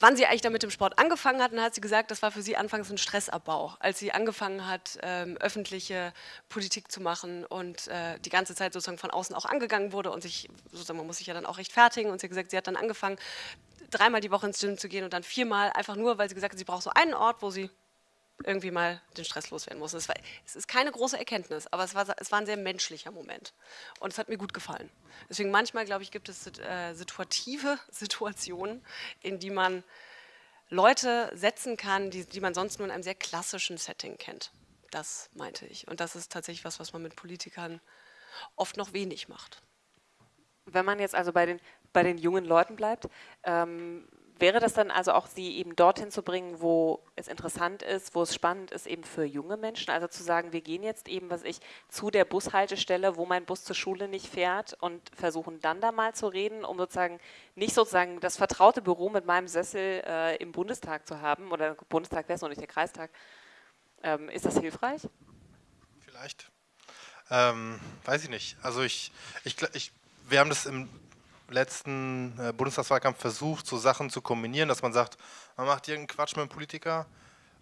wann sie eigentlich damit im Sport angefangen hat. Und dann hat sie gesagt, das war für sie anfangs ein Stressabbau, als sie angefangen hat, ähm, öffentliche Politik zu machen und äh, die ganze Zeit sozusagen von außen auch angegangen wurde und sich, sozusagen, man muss sich ja dann auch rechtfertigen. Und sie hat gesagt, sie hat dann angefangen, dreimal die Woche ins Gym zu gehen und dann viermal, einfach nur, weil sie gesagt hat, sie braucht so einen Ort, wo sie irgendwie mal den Stress loswerden muss. Es, war, es ist keine große Erkenntnis, aber es war, es war ein sehr menschlicher Moment. Und es hat mir gut gefallen. Deswegen manchmal, glaube ich, gibt es äh, situative Situationen, in die man Leute setzen kann, die, die man sonst nur in einem sehr klassischen Setting kennt. Das meinte ich. Und das ist tatsächlich was, was man mit Politikern oft noch wenig macht. Wenn man jetzt also bei den, bei den jungen Leuten bleibt, ähm, wäre das dann also auch, sie eben dorthin zu bringen, wo es interessant ist, wo es spannend ist, eben für junge Menschen? Also zu sagen, wir gehen jetzt eben, was ich, zu der Bushaltestelle, wo mein Bus zur Schule nicht fährt und versuchen dann da mal zu reden, um sozusagen nicht sozusagen das vertraute Büro mit meinem Sessel äh, im Bundestag zu haben, oder Bundestag wäre es noch nicht der Kreistag. Ähm, ist das hilfreich? Vielleicht. Ähm, weiß ich nicht. Also ich, ich, ich wir haben das im letzten äh, Bundestagswahlkampf versucht, so Sachen zu kombinieren, dass man sagt, man macht irgendeinen Quatsch mit einem Politiker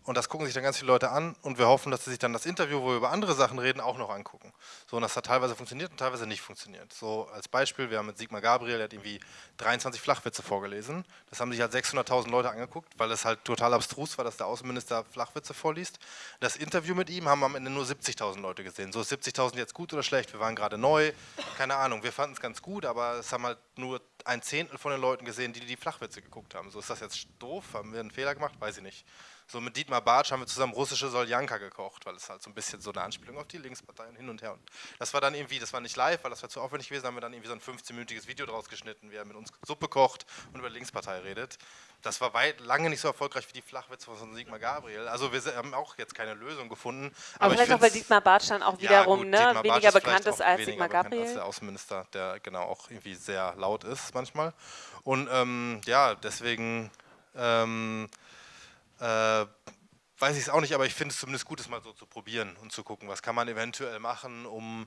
und das gucken sich dann ganz viele Leute an und wir hoffen, dass sie sich dann das Interview, wo wir über andere Sachen reden, auch noch angucken. So, und das hat teilweise funktioniert und teilweise nicht funktioniert. So als Beispiel, wir haben mit Sigmar Gabriel, der hat irgendwie 23 Flachwitze vorgelesen. Das haben sich halt 600.000 Leute angeguckt, weil es halt total abstrus war, dass der Außenminister Flachwitze vorliest. Das Interview mit ihm haben am Ende nur 70.000 Leute gesehen. So ist 70.000 jetzt gut oder schlecht? Wir waren gerade neu, keine Ahnung. Wir fanden es ganz gut, aber es haben halt nur ein Zehntel von den Leuten gesehen, die die Flachwitze geguckt haben. So ist das jetzt doof? Haben wir einen Fehler gemacht? Weiß ich nicht. So mit Dietmar Bartsch haben wir zusammen russische Soljanka gekocht, weil es halt so ein bisschen so eine Anspielung auf die Linksparteien hin und her. Und das war dann irgendwie, das war nicht live, weil das war zu aufwendig gewesen, haben wir dann irgendwie so ein 15-minütiges Video draus geschnitten, wie er mit uns Suppe kocht und über die Linkspartei redet. Das war weit, lange nicht so erfolgreich wie die Flachwitze von Sigmar Gabriel. Also wir haben auch jetzt keine Lösung gefunden. Aber, aber vielleicht auch, weil Dietmar Bartsch dann auch wiederum ja, ne, weniger bekannt ist als Sigmar Gabriel. Als der Außenminister, der genau auch irgendwie sehr laut ist manchmal. Und ähm, ja, deswegen ähm, äh, weiß ich es auch nicht, aber ich finde es zumindest gut, es mal so zu probieren und zu gucken, was kann man eventuell machen, um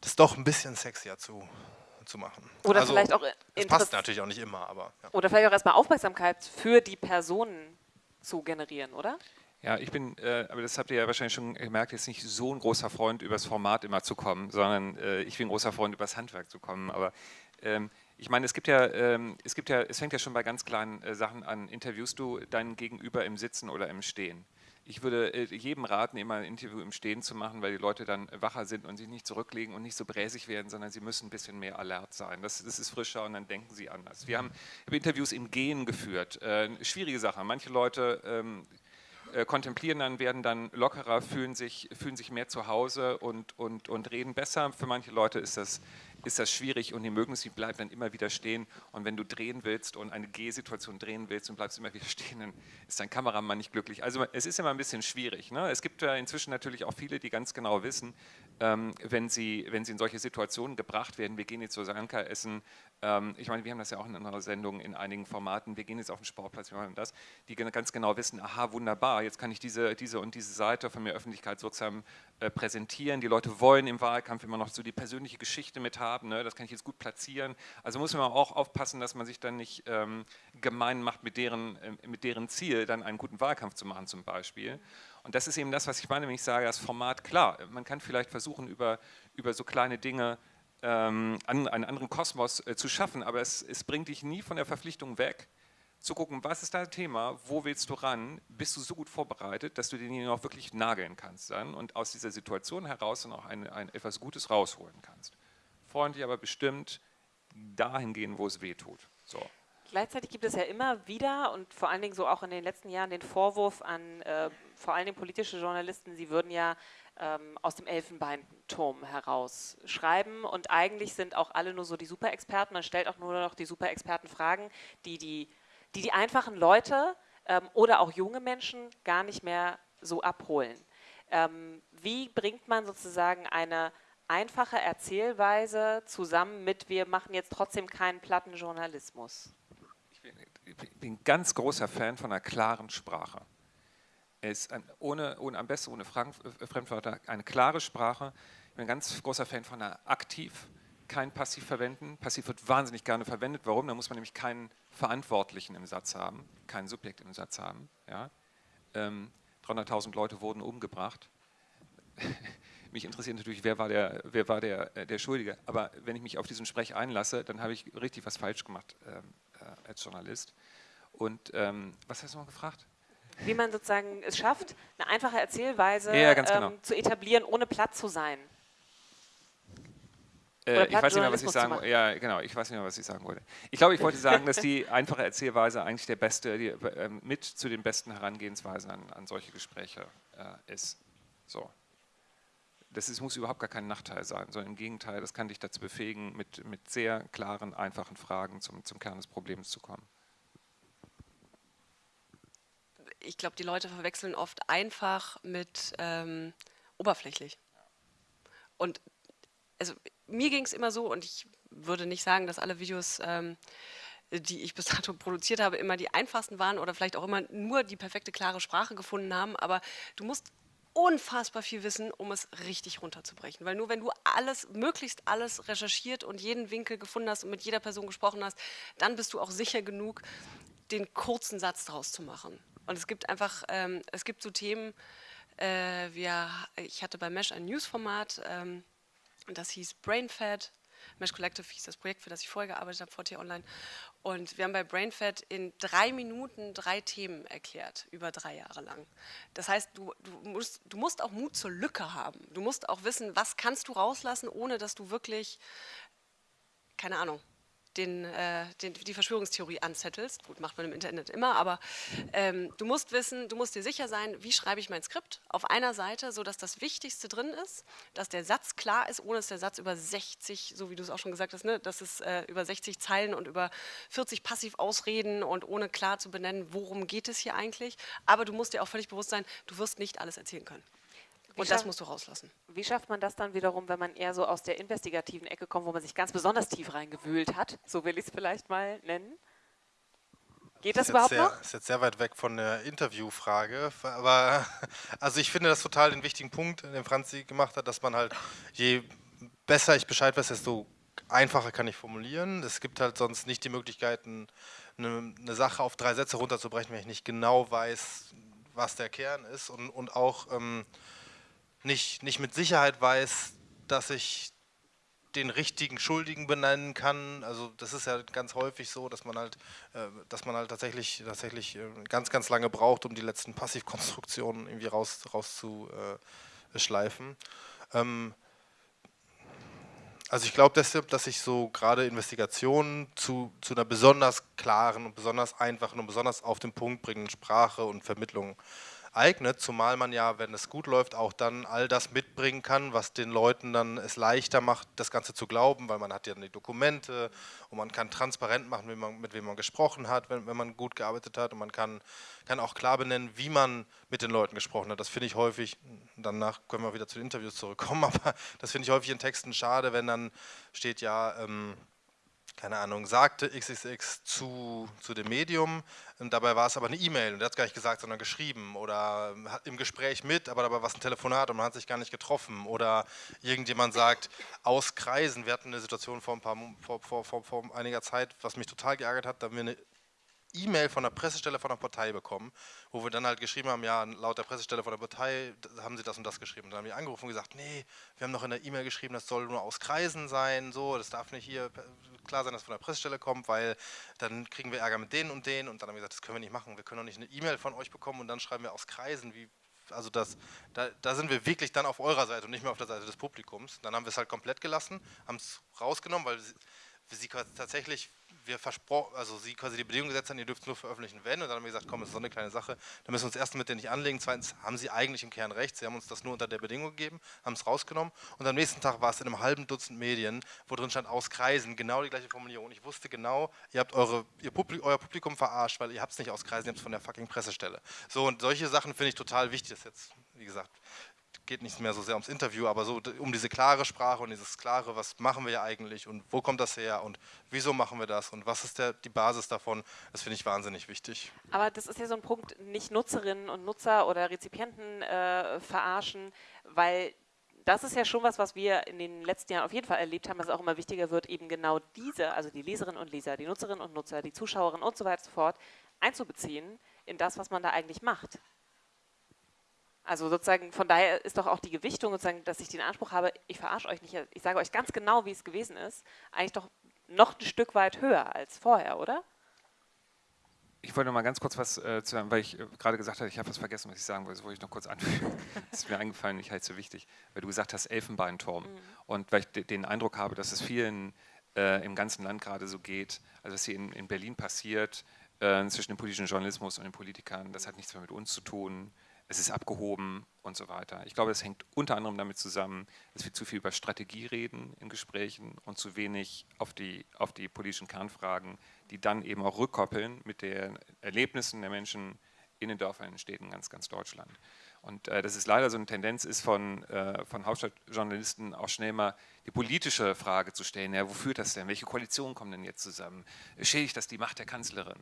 das doch ein bisschen sexier zu, zu machen. Oder also, vielleicht auch Das passt natürlich auch nicht immer, aber. Ja. Oder vielleicht auch erstmal Aufmerksamkeit für die Personen zu generieren, oder? Ja, ich bin, äh, aber das habt ihr ja wahrscheinlich schon gemerkt, jetzt nicht so ein großer Freund, übers Format immer zu kommen, sondern äh, ich bin ein großer Freund, übers Handwerk zu kommen. Aber ähm, ich meine, es gibt ja, ähm, es gibt ja, es fängt ja schon bei ganz kleinen äh, Sachen an. Interviewst du deinen Gegenüber im Sitzen oder im Stehen? Ich würde äh, jedem raten, immer ein Interview im Stehen zu machen, weil die Leute dann wacher sind und sich nicht zurücklegen und nicht so bräsig werden, sondern sie müssen ein bisschen mehr alert sein. Das, das ist frischer und dann denken sie anders. Wir haben Interviews im Gehen geführt. Äh, schwierige Sache. Manche Leute ähm, äh, kontemplieren dann, werden dann lockerer, fühlen sich, fühlen sich mehr zu Hause und, und, und reden besser. Für manche Leute ist das ist das schwierig und die mögen sie bleiben dann immer wieder stehen. Und wenn du drehen willst und eine G-Situation drehen willst und bleibst immer wieder stehen, dann ist dein Kameramann nicht glücklich. Also es ist immer ein bisschen schwierig. Ne? Es gibt ja inzwischen natürlich auch viele, die ganz genau wissen, ähm, wenn, sie, wenn sie in solche Situationen gebracht werden, wir gehen jetzt zu Sanka essen, ähm, ich meine, wir haben das ja auch in anderen Sendungen in einigen Formaten, wir gehen jetzt auf den Sportplatz, wir machen das, die ganz genau wissen, aha, wunderbar, jetzt kann ich diese, diese und diese Seite von mir öffentlichkeitswirksam äh, präsentieren. Die Leute wollen im Wahlkampf immer noch so die persönliche Geschichte mit haben, ne? das kann ich jetzt gut platzieren. Also muss man auch aufpassen, dass man sich dann nicht ähm, gemein macht mit deren, äh, mit deren Ziel, dann einen guten Wahlkampf zu machen zum Beispiel. Und das ist eben das, was ich meine, wenn ich sage, das Format, klar, man kann vielleicht versuchen, über, über so kleine Dinge ähm, einen anderen Kosmos äh, zu schaffen, aber es, es bringt dich nie von der Verpflichtung weg, zu gucken, was ist dein Thema, wo willst du ran, bist du so gut vorbereitet, dass du den auch wirklich nageln kannst dann und aus dieser Situation heraus dann auch ein, ein etwas Gutes rausholen kannst. Freundlich, aber bestimmt dahin gehen, wo es weh tut. So. Gleichzeitig gibt es ja immer wieder und vor allen Dingen so auch in den letzten Jahren den Vorwurf an äh, vor allen Dingen politische Journalisten, sie würden ja ähm, aus dem Elfenbeinturm heraus schreiben und eigentlich sind auch alle nur so die Superexperten, man stellt auch nur noch die Superexperten Fragen, die die, die, die einfachen Leute ähm, oder auch junge Menschen gar nicht mehr so abholen. Ähm, wie bringt man sozusagen eine einfache Erzählweise zusammen mit, wir machen jetzt trotzdem keinen platten Journalismus? Bin ganz großer Fan von einer klaren Sprache. Es ein, ohne, ohne, am besten ohne äh, Fremdwörter eine klare Sprache. Ich bin ein ganz großer Fan von einer aktiv, kein Passiv verwenden. Passiv wird wahnsinnig gerne verwendet. Warum? Da muss man nämlich keinen Verantwortlichen im Satz haben, kein Subjekt im Satz haben. Ja? Ähm, 300.000 Leute wurden umgebracht. mich interessiert natürlich, wer war, der, wer war der, äh, der Schuldige. Aber wenn ich mich auf diesen Sprech einlasse, dann habe ich richtig was falsch gemacht ähm, äh, als Journalist. Und ähm, was hast du noch gefragt? Wie man sozusagen es schafft, eine einfache Erzählweise ja, genau. ähm, zu etablieren, ohne platt zu sein. Äh, ich weiß nicht mehr, was ich sagen wollte. Ja, genau, ich weiß nicht mehr, was ich sagen wollte. Ich glaube, ich wollte sagen, dass die einfache Erzählweise eigentlich der beste, die, äh, mit zu den besten Herangehensweisen an, an solche Gespräche äh, ist. So das ist, muss überhaupt gar kein Nachteil sein, sondern im Gegenteil, das kann dich dazu befähigen, mit, mit sehr klaren, einfachen Fragen zum, zum Kern des Problems zu kommen. Ich glaube, die Leute verwechseln oft einfach mit ähm, oberflächlich. Und also mir ging es immer so, und ich würde nicht sagen, dass alle Videos, ähm, die ich bis dato produziert habe, immer die einfachsten waren oder vielleicht auch immer nur die perfekte, klare Sprache gefunden haben, aber du musst unfassbar viel Wissen, um es richtig runterzubrechen. Weil nur wenn du alles, möglichst alles recherchiert und jeden Winkel gefunden hast und mit jeder Person gesprochen hast, dann bist du auch sicher genug, den kurzen Satz daraus zu machen. Und es gibt einfach, ähm, es gibt so Themen, äh, wir, ich hatte bei Mesh ein Newsformat, ähm, das hieß BrainFed, Mesh Collective hieß das Projekt, für das ich vorher gearbeitet habe, VT Online. Und wir haben bei BrainFed in drei Minuten drei Themen erklärt, über drei Jahre lang. Das heißt, du, du, musst, du musst auch Mut zur Lücke haben. Du musst auch wissen, was kannst du rauslassen, ohne dass du wirklich, keine Ahnung, den, äh, den, die Verschwörungstheorie anzettelst. Gut, macht man im Internet immer, aber ähm, du musst wissen, du musst dir sicher sein, wie schreibe ich mein Skript auf einer Seite, sodass das Wichtigste drin ist, dass der Satz klar ist, ohne dass der Satz über 60, so wie du es auch schon gesagt hast, ne, dass es äh, über 60 Zeilen und über 40 passiv ausreden und ohne klar zu benennen, worum geht es hier eigentlich. Aber du musst dir auch völlig bewusst sein, du wirst nicht alles erzählen können. Und das musst du rauslassen. Wie schafft man das dann wiederum, wenn man eher so aus der investigativen Ecke kommt, wo man sich ganz besonders tief reingewühlt hat? So will ich es vielleicht mal nennen. Geht das, das überhaupt sehr, noch? Das ist jetzt sehr weit weg von der Interviewfrage, aber also ich finde das total den wichtigen Punkt, den Franzi gemacht hat, dass man halt, je besser ich Bescheid weiß, desto einfacher kann ich formulieren. Es gibt halt sonst nicht die Möglichkeiten, eine, eine Sache auf drei Sätze runterzubrechen, wenn ich nicht genau weiß, was der Kern ist und, und auch ähm, nicht, nicht mit Sicherheit weiß, dass ich den richtigen Schuldigen benennen kann. Also das ist ja ganz häufig so, dass man halt, äh, dass man halt tatsächlich, tatsächlich äh, ganz, ganz lange braucht, um die letzten Passivkonstruktionen irgendwie raus, rauszuschleifen. Ähm, also ich glaube deshalb, dass ich so gerade Investigationen zu, zu einer besonders klaren und besonders einfachen und besonders auf den Punkt bringenden Sprache und Vermittlung eignet, zumal man ja, wenn es gut läuft, auch dann all das mitbringen kann, was den Leuten dann es leichter macht, das Ganze zu glauben, weil man hat ja die Dokumente und man kann transparent machen, mit, man, mit wem man gesprochen hat, wenn, wenn man gut gearbeitet hat und man kann, kann auch klar benennen, wie man mit den Leuten gesprochen hat. Das finde ich häufig, danach können wir wieder zu den Interviews zurückkommen, aber das finde ich häufig in Texten schade, wenn dann steht ja, ähm, keine Ahnung, sagte XXX zu, zu dem Medium, und dabei war es aber eine E-Mail und er hat es gar nicht gesagt, sondern geschrieben oder hat im Gespräch mit, aber dabei war es ein Telefonat und man hat sich gar nicht getroffen. Oder irgendjemand sagt, aus Kreisen, wir hatten eine Situation vor, ein paar, vor, vor, vor, vor einiger Zeit, was mich total geärgert hat, da haben wir eine E-Mail von der Pressestelle von der Partei bekommen, wo wir dann halt geschrieben haben, ja, laut der Pressestelle von der Partei haben sie das und das geschrieben. Und dann haben wir angerufen und gesagt, nee, wir haben noch in der E-Mail geschrieben, das soll nur aus Kreisen sein, so, das darf nicht hier klar sein, dass von der Pressestelle kommt, weil dann kriegen wir Ärger mit denen und denen. Und dann haben wir gesagt, das können wir nicht machen, wir können doch nicht eine E-Mail von euch bekommen und dann schreiben wir aus Kreisen, wie, also das, da, da, sind wir wirklich dann auf eurer Seite und nicht mehr auf der Seite des Publikums. Dann haben wir es halt komplett gelassen, haben es rausgenommen, weil sie tatsächlich, wir versprochen, also sie quasi die Bedingung gesetzt haben, ihr dürft es nur veröffentlichen, wenn. Und dann haben wir gesagt, komm, das ist so eine kleine Sache, da müssen wir uns erstens mit denen nicht anlegen. Zweitens haben sie eigentlich im Kern recht, sie haben uns das nur unter der Bedingung gegeben, haben es rausgenommen. Und am nächsten Tag war es in einem halben Dutzend Medien, wo drin stand, aus Kreisen, genau die gleiche Formulierung. Ich wusste genau, ihr habt eure, ihr Publikum, euer Publikum verarscht, weil ihr habt es nicht aus Kreisen, ihr habt es von der fucking Pressestelle. So, und solche Sachen finde ich total wichtig, das jetzt, wie gesagt, geht nicht mehr so sehr ums Interview, aber so um diese klare Sprache und dieses klare, was machen wir ja eigentlich und wo kommt das her und wieso machen wir das und was ist der, die Basis davon, das finde ich wahnsinnig wichtig. Aber das ist ja so ein Punkt, nicht Nutzerinnen und Nutzer oder Rezipienten äh, verarschen, weil das ist ja schon was, was wir in den letzten Jahren auf jeden Fall erlebt haben, dass es auch immer wichtiger wird, eben genau diese, also die Leserinnen und Leser, die Nutzerinnen und Nutzer, die Zuschauerinnen und so weiter und so fort, einzubeziehen in das, was man da eigentlich macht. Also sozusagen, von daher ist doch auch die Gewichtung, sozusagen, dass ich den Anspruch habe, ich verarsche euch nicht, ich sage euch ganz genau, wie es gewesen ist, eigentlich doch noch ein Stück weit höher als vorher, oder? Ich wollte noch mal ganz kurz was äh, zu sagen, weil ich äh, gerade gesagt habe, ich habe was vergessen, was ich sagen wollte, das wollte ich noch kurz anfügen. Das ist mir eingefallen, ich halte es so wichtig, weil du gesagt hast, Elfenbeinturm. Mhm. Und weil ich den Eindruck habe, dass es vielen äh, im ganzen Land gerade so geht, also was hier in, in Berlin passiert, äh, zwischen dem politischen Journalismus und den Politikern, das hat nichts mehr mit uns zu tun es ist abgehoben und so weiter. Ich glaube, das hängt unter anderem damit zusammen, dass wir zu viel über Strategie reden in Gesprächen und zu wenig auf die, auf die politischen Kernfragen, die dann eben auch rückkoppeln mit den Erlebnissen der Menschen in den Dörfern, in den Städten ganz, ganz Deutschland. Und äh, dass es leider so eine Tendenz ist von, äh, von Hauptstadtjournalisten auch schnell mal die politische Frage zu stellen, ja, wo führt das denn, welche Koalitionen kommen denn jetzt zusammen, schädigt das die Macht der Kanzlerin,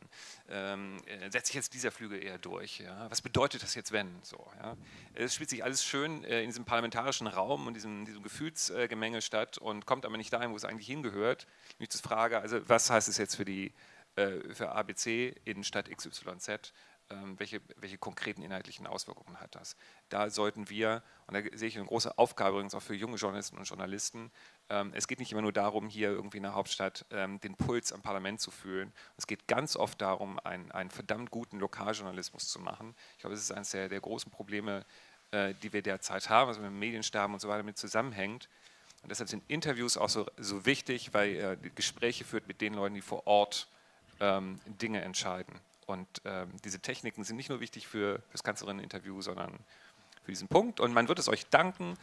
ähm, äh, setzt sich jetzt dieser Flügel eher durch, ja? was bedeutet das jetzt wenn, so, ja? es spielt sich alles schön äh, in diesem parlamentarischen Raum und diesem, diesem Gefühlsgemenge statt und kommt aber nicht dahin, wo es eigentlich hingehört, nämlich zur Frage, also was heißt es jetzt für die äh, für ABC in Stadt XYZ, welche, welche konkreten inhaltlichen Auswirkungen hat das. Da sollten wir, und da sehe ich eine große Aufgabe übrigens auch für junge Journalisten und Journalisten, ähm, es geht nicht immer nur darum, hier irgendwie in der Hauptstadt ähm, den Puls am Parlament zu fühlen. Es geht ganz oft darum, einen, einen verdammt guten Lokaljournalismus zu machen. Ich glaube, das ist eines der, der großen Probleme, äh, die wir derzeit haben, was mit dem Mediensterben und so weiter mit zusammenhängt. Und deshalb sind Interviews auch so, so wichtig, weil er Gespräche führt mit den Leuten, die vor Ort ähm, Dinge entscheiden. Und ähm, diese Techniken sind nicht nur wichtig für das Kanzlerinneninterview, sondern für diesen Punkt. Und man wird es euch danken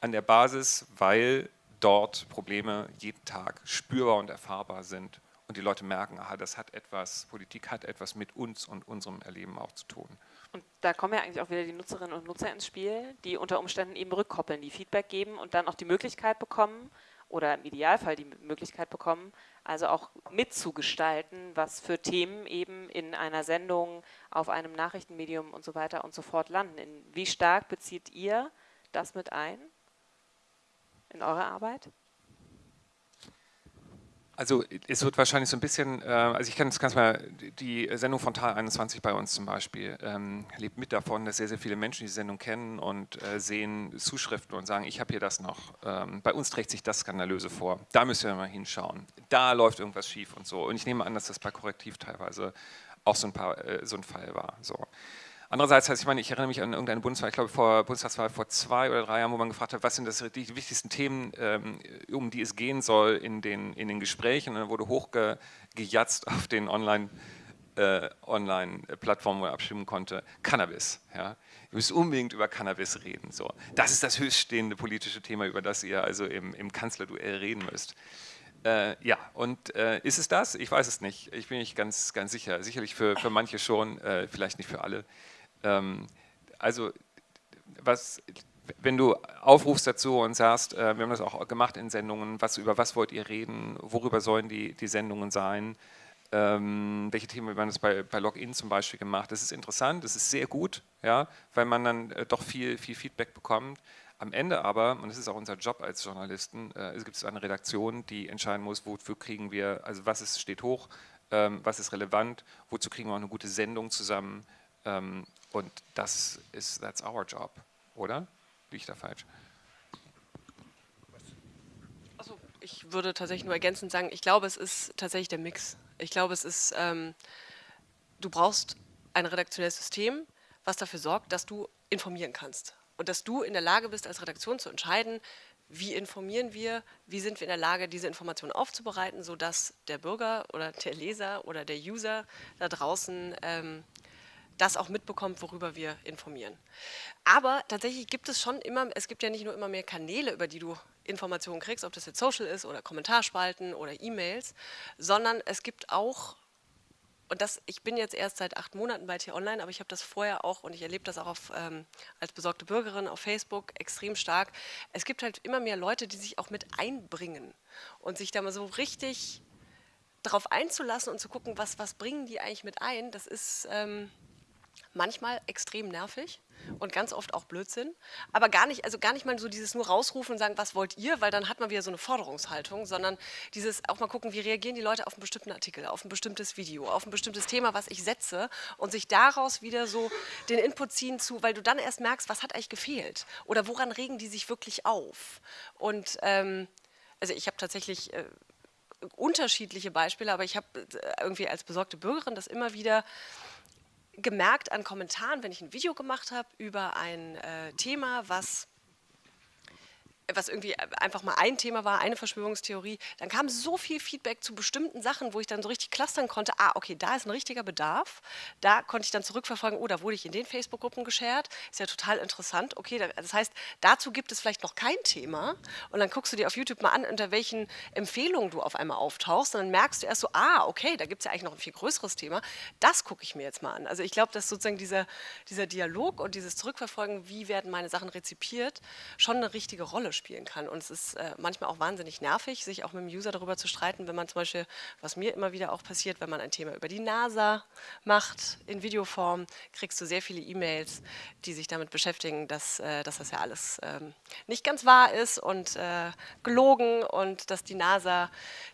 an der Basis, weil dort Probleme jeden Tag spürbar und erfahrbar sind und die Leute merken, aha, das hat etwas, Politik hat etwas mit uns und unserem Erleben auch zu tun. Und da kommen ja eigentlich auch wieder die Nutzerinnen und Nutzer ins Spiel, die unter Umständen eben rückkoppeln, die Feedback geben und dann auch die Möglichkeit bekommen, oder im Idealfall die Möglichkeit bekommen, also auch mitzugestalten, was für Themen eben in einer Sendung, auf einem Nachrichtenmedium und so weiter und so fort landen. In, wie stark bezieht ihr das mit ein in eure Arbeit? Also es wird wahrscheinlich so ein bisschen, äh, also ich kann es ganz mal, die Sendung von Tal 21 bei uns zum Beispiel ähm, lebt mit davon, dass sehr, sehr viele Menschen die Sendung kennen und äh, sehen Zuschriften und sagen, ich habe hier das noch, ähm, bei uns trägt sich das Skandalöse vor, da müssen wir mal hinschauen, da läuft irgendwas schief und so. Und ich nehme an, dass das bei Korrektiv teilweise auch so ein, paar, äh, so ein Fall war. So. Andererseits, also ich meine, ich erinnere mich an irgendeine Bundeswahl, ich glaube vor Bundestagswahl vor zwei oder drei Jahren, wo man gefragt hat, was sind das die wichtigsten Themen, ähm, um die es gehen soll in den, in den Gesprächen. Und dann wurde hochgejatzt auf den Online- äh, Online-Plattformen, wo man abstimmen konnte, Cannabis. Ja. Ihr müsst unbedingt über Cannabis reden. So. Das ist das höchststehende politische Thema, über das ihr also im, im Kanzlerduell reden müsst. Äh, ja, und äh, ist es das? Ich weiß es nicht. Ich bin nicht ganz, ganz sicher. Sicherlich für, für manche schon, äh, vielleicht nicht für alle. Ähm, also, was, wenn du aufrufst dazu und sagst, äh, wir haben das auch gemacht in Sendungen, was, über was wollt ihr reden, worüber sollen die, die Sendungen sein, ähm, welche Themen, wir haben das bei, bei Login zum Beispiel gemacht, das ist interessant, das ist sehr gut, ja, weil man dann äh, doch viel, viel Feedback bekommt. Am Ende aber, und das ist auch unser Job als Journalisten, äh, es gibt eine Redaktion, die entscheiden muss, wofür kriegen wir, also was ist, steht hoch, ähm, was ist relevant, wozu kriegen wir auch eine gute Sendung zusammen? Ähm, und das ist, that's our job, oder? Liege ich da falsch? Also ich würde tatsächlich nur ergänzend sagen, ich glaube, es ist tatsächlich der Mix. Ich glaube, es ist, ähm, du brauchst ein redaktionelles System, was dafür sorgt, dass du informieren kannst und dass du in der Lage bist, als Redaktion zu entscheiden, wie informieren wir, wie sind wir in der Lage, diese Informationen aufzubereiten, sodass der Bürger oder der Leser oder der User da draußen ähm, das auch mitbekommt, worüber wir informieren. Aber tatsächlich gibt es schon immer, es gibt ja nicht nur immer mehr Kanäle, über die du Informationen kriegst, ob das jetzt Social ist oder Kommentarspalten oder E-Mails, sondern es gibt auch und das, ich bin jetzt erst seit acht Monaten bei T-Online, aber ich habe das vorher auch und ich erlebe das auch auf, ähm, als besorgte Bürgerin auf Facebook extrem stark. Es gibt halt immer mehr Leute, die sich auch mit einbringen und sich da mal so richtig darauf einzulassen und zu gucken, was, was bringen die eigentlich mit ein. Das ist, ähm, manchmal extrem nervig und ganz oft auch Blödsinn, aber gar nicht, also gar nicht mal so dieses nur rausrufen und sagen, was wollt ihr, weil dann hat man wieder so eine Forderungshaltung, sondern dieses auch mal gucken, wie reagieren die Leute auf einen bestimmten Artikel, auf ein bestimmtes Video, auf ein bestimmtes Thema, was ich setze und sich daraus wieder so den Input ziehen zu, weil du dann erst merkst, was hat eigentlich gefehlt oder woran regen die sich wirklich auf? Und ähm, also ich habe tatsächlich äh, unterschiedliche Beispiele, aber ich habe äh, irgendwie als besorgte Bürgerin das immer wieder gemerkt an Kommentaren, wenn ich ein Video gemacht habe über ein äh, Thema, was was irgendwie einfach mal ein Thema war, eine Verschwörungstheorie, dann kam so viel Feedback zu bestimmten Sachen, wo ich dann so richtig clustern konnte, ah, okay, da ist ein richtiger Bedarf. Da konnte ich dann zurückverfolgen, oh, da wurde ich in den Facebook-Gruppen geshared, ist ja total interessant. Okay, das heißt, dazu gibt es vielleicht noch kein Thema und dann guckst du dir auf YouTube mal an, unter welchen Empfehlungen du auf einmal auftauchst und dann merkst du erst so, ah, okay, da gibt es ja eigentlich noch ein viel größeres Thema. Das gucke ich mir jetzt mal an. Also ich glaube, dass sozusagen dieser, dieser Dialog und dieses Zurückverfolgen, wie werden meine Sachen rezipiert, schon eine richtige Rolle spielen kann. Und es ist äh, manchmal auch wahnsinnig nervig, sich auch mit dem User darüber zu streiten, wenn man zum Beispiel, was mir immer wieder auch passiert, wenn man ein Thema über die NASA macht, in Videoform, kriegst du sehr viele E-Mails, die sich damit beschäftigen, dass, äh, dass das ja alles ähm, nicht ganz wahr ist und äh, gelogen und dass die NASA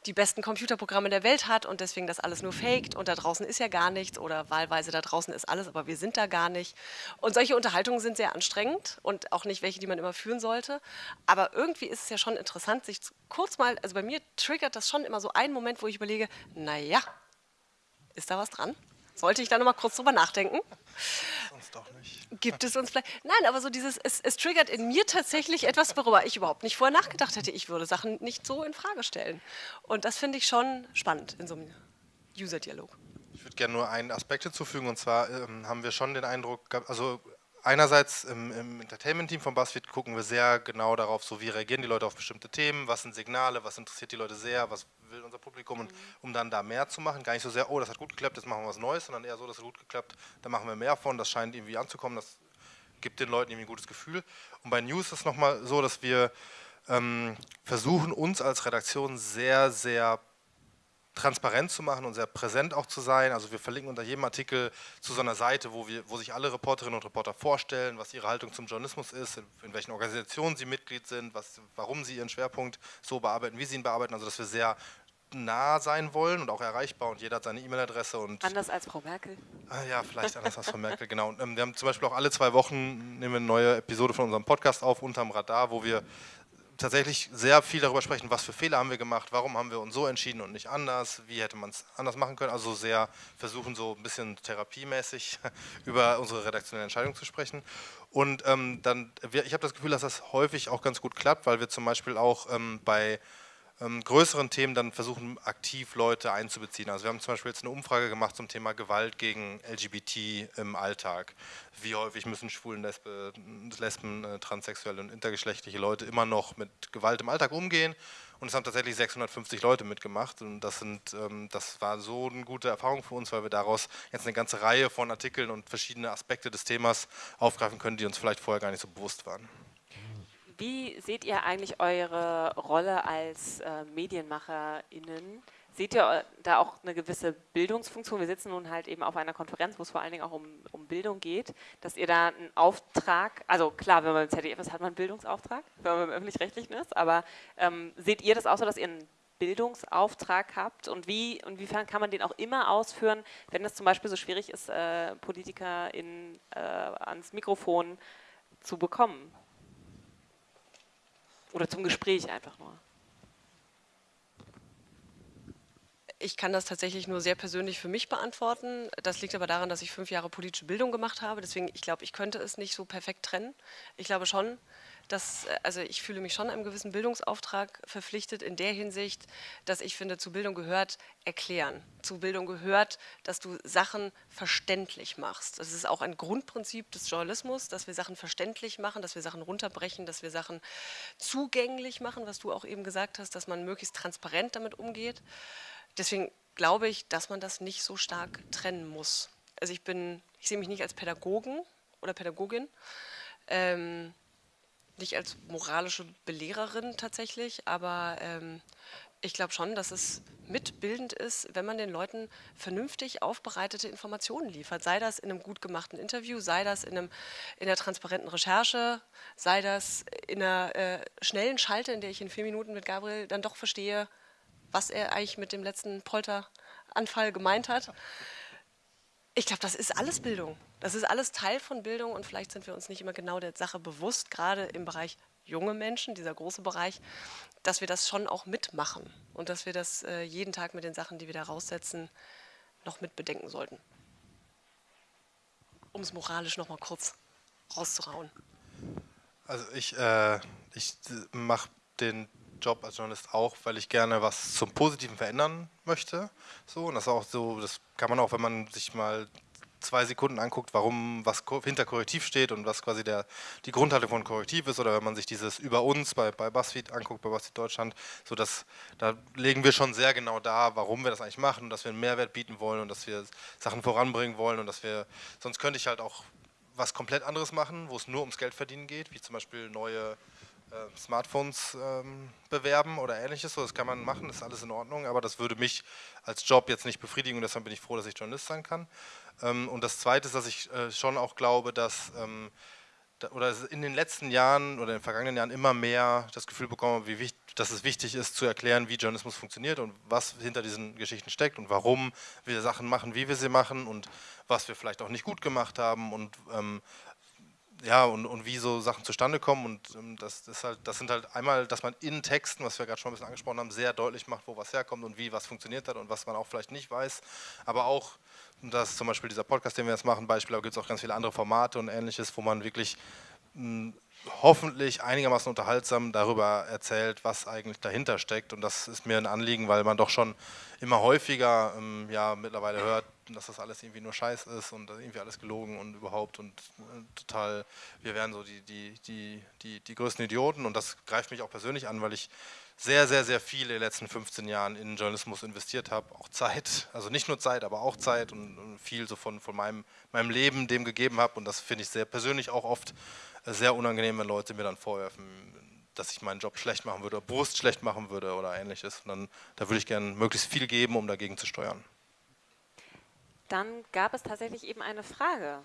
die besten Computerprogramme der Welt hat und deswegen das alles nur faked und da draußen ist ja gar nichts oder wahlweise da draußen ist alles, aber wir sind da gar nicht. Und solche Unterhaltungen sind sehr anstrengend und auch nicht welche, die man immer führen sollte. Aber irgendwie ist es ja schon interessant, sich kurz mal, also bei mir triggert das schon immer so einen Moment, wo ich überlege, naja, ist da was dran? Sollte ich da nochmal kurz drüber nachdenken? Sonst doch nicht. Gibt es uns vielleicht. Nein, aber so dieses, es, es, triggert in mir tatsächlich etwas, worüber ich überhaupt nicht vorher nachgedacht hätte. Ich würde Sachen nicht so in Frage stellen. Und das finde ich schon spannend in so einem User-Dialog. Ich würde gerne nur einen Aspekt hinzufügen, und zwar ähm, haben wir schon den Eindruck, also einerseits im, im Entertainment-Team von BuzzFeed gucken wir sehr genau darauf, so wie reagieren die Leute auf bestimmte Themen, was sind Signale, was interessiert die Leute sehr, was will unser Publikum und um dann da mehr zu machen, gar nicht so sehr, oh, das hat gut geklappt, jetzt machen wir was Neues, sondern eher so, das hat gut geklappt, da machen wir mehr von, das scheint irgendwie anzukommen, das gibt den Leuten irgendwie ein gutes Gefühl. Und bei News ist es nochmal so, dass wir ähm, versuchen, uns als Redaktion sehr, sehr transparent zu machen und sehr präsent auch zu sein. Also wir verlinken unter jedem Artikel zu so einer Seite, wo, wir, wo sich alle Reporterinnen und Reporter vorstellen, was ihre Haltung zum Journalismus ist, in, in welchen Organisationen sie Mitglied sind, was, warum sie ihren Schwerpunkt so bearbeiten, wie sie ihn bearbeiten. Also dass wir sehr nah sein wollen und auch erreichbar und jeder hat seine E-Mail-Adresse. Anders als Frau Merkel? Ah, ja, vielleicht anders als Frau Merkel, genau. Und, ähm, wir haben zum Beispiel auch alle zwei Wochen nehmen wir eine neue Episode von unserem Podcast auf, Unterm Radar, wo wir tatsächlich sehr viel darüber sprechen, was für Fehler haben wir gemacht, warum haben wir uns so entschieden und nicht anders, wie hätte man es anders machen können. Also sehr versuchen, so ein bisschen therapiemäßig über unsere redaktionelle Entscheidung zu sprechen. Und ähm, dann, ich habe das Gefühl, dass das häufig auch ganz gut klappt, weil wir zum Beispiel auch ähm, bei ähm, größeren Themen dann versuchen, aktiv Leute einzubeziehen. Also wir haben zum Beispiel jetzt eine Umfrage gemacht zum Thema Gewalt gegen LGBT im Alltag. Wie häufig müssen Schwulen, Lesbe, Lesben, äh, transsexuelle und intergeschlechtliche Leute immer noch mit Gewalt im Alltag umgehen? Und es haben tatsächlich 650 Leute mitgemacht. Und das, sind, ähm, das war so eine gute Erfahrung für uns, weil wir daraus jetzt eine ganze Reihe von Artikeln und verschiedene Aspekte des Themas aufgreifen können, die uns vielleicht vorher gar nicht so bewusst waren. Wie seht ihr eigentlich eure Rolle als äh, MedienmacherInnen? Seht ihr äh, da auch eine gewisse Bildungsfunktion? Wir sitzen nun halt eben auf einer Konferenz, wo es vor allen Dingen auch um, um Bildung geht, dass ihr da einen Auftrag, also klar, wenn man im ZDF ist, hat man einen Bildungsauftrag, wenn man im Öffentlich-Rechtlichen ist, aber ähm, seht ihr das auch so, dass ihr einen Bildungsauftrag habt und wie, inwiefern kann man den auch immer ausführen, wenn es zum Beispiel so schwierig ist, äh, Politiker in, äh, ans Mikrofon zu bekommen? Oder zum Gespräch einfach nur. Ich kann das tatsächlich nur sehr persönlich für mich beantworten. Das liegt aber daran, dass ich fünf Jahre politische Bildung gemacht habe. Deswegen, ich glaube, ich könnte es nicht so perfekt trennen. Ich glaube schon, dass, also ich fühle mich schon einem gewissen Bildungsauftrag verpflichtet in der Hinsicht, dass ich finde, zu Bildung gehört erklären. Zu Bildung gehört, dass du Sachen verständlich machst. Das ist auch ein Grundprinzip des Journalismus, dass wir Sachen verständlich machen, dass wir Sachen runterbrechen, dass wir Sachen zugänglich machen, was du auch eben gesagt hast, dass man möglichst transparent damit umgeht. Deswegen glaube ich, dass man das nicht so stark trennen muss. Also ich bin, ich sehe mich nicht als Pädagogen oder Pädagogin, ähm, nicht als moralische Belehrerin tatsächlich, aber ähm, ich glaube schon, dass es mitbildend ist, wenn man den Leuten vernünftig aufbereitete Informationen liefert. Sei das in einem gut gemachten Interview, sei das in, einem, in einer transparenten Recherche, sei das in einer äh, schnellen Schalte, in der ich in vier Minuten mit Gabriel dann doch verstehe, was er eigentlich mit dem letzten Polteranfall gemeint hat. Ich glaube, das ist alles Bildung. Das ist alles Teil von Bildung und vielleicht sind wir uns nicht immer genau der Sache bewusst, gerade im Bereich junge Menschen, dieser große Bereich, dass wir das schon auch mitmachen und dass wir das äh, jeden Tag mit den Sachen, die wir da raussetzen, noch mitbedenken sollten. Um es moralisch noch mal kurz rauszurauen. Also ich, äh, ich mache den Job als Journalist auch, weil ich gerne was zum Positiven verändern möchte. So, und das auch so, das kann man auch, wenn man sich mal zwei Sekunden anguckt, warum was hinter Korrektiv steht und was quasi der, die Grundhaltung von Korrektiv ist oder wenn man sich dieses über uns bei, bei BuzzFeed anguckt, bei BuzzFeed Deutschland, so dass da legen wir schon sehr genau da, warum wir das eigentlich machen und dass wir einen Mehrwert bieten wollen und dass wir Sachen voranbringen wollen und dass wir, sonst könnte ich halt auch was komplett anderes machen, wo es nur ums Geld verdienen geht, wie zum Beispiel neue äh, Smartphones ähm, bewerben oder ähnliches. So, das kann man machen, ist alles in Ordnung, aber das würde mich als Job jetzt nicht befriedigen und deshalb bin ich froh, dass ich Journalist sein kann. Ähm, und das Zweite ist, dass ich äh, schon auch glaube, dass ähm, oder in den letzten Jahren oder in den vergangenen Jahren immer mehr das Gefühl bekomme, wie wichtig, dass es wichtig ist zu erklären, wie Journalismus funktioniert und was hinter diesen Geschichten steckt und warum wir Sachen machen, wie wir sie machen und was wir vielleicht auch nicht gut gemacht haben und ähm, ja, und, und wie so Sachen zustande kommen. Und ähm, das, ist halt, das sind halt einmal, dass man in Texten, was wir gerade schon ein bisschen angesprochen haben, sehr deutlich macht, wo was herkommt und wie was funktioniert hat und was man auch vielleicht nicht weiß. Aber auch, das ist zum Beispiel dieser Podcast, den wir jetzt machen, Beispiel, aber gibt es auch ganz viele andere Formate und ähnliches, wo man wirklich mh, hoffentlich einigermaßen unterhaltsam darüber erzählt, was eigentlich dahinter steckt. Und das ist mir ein Anliegen, weil man doch schon immer häufiger ähm, ja, mittlerweile hört, dass das alles irgendwie nur Scheiß ist und irgendwie alles gelogen und überhaupt und äh, total, wir wären so die, die, die, die, die größten Idioten und das greift mich auch persönlich an, weil ich sehr, sehr, sehr viel in den letzten 15 Jahren in Journalismus investiert habe, auch Zeit, also nicht nur Zeit, aber auch Zeit und, und viel so von, von meinem, meinem Leben dem gegeben habe und das finde ich sehr persönlich auch oft sehr unangenehm, wenn Leute mir dann vorwerfen, dass ich meinen Job schlecht machen würde, Brust schlecht machen würde oder ähnliches. Und dann, da würde ich gerne möglichst viel geben, um dagegen zu steuern. Dann gab es tatsächlich eben eine Frage.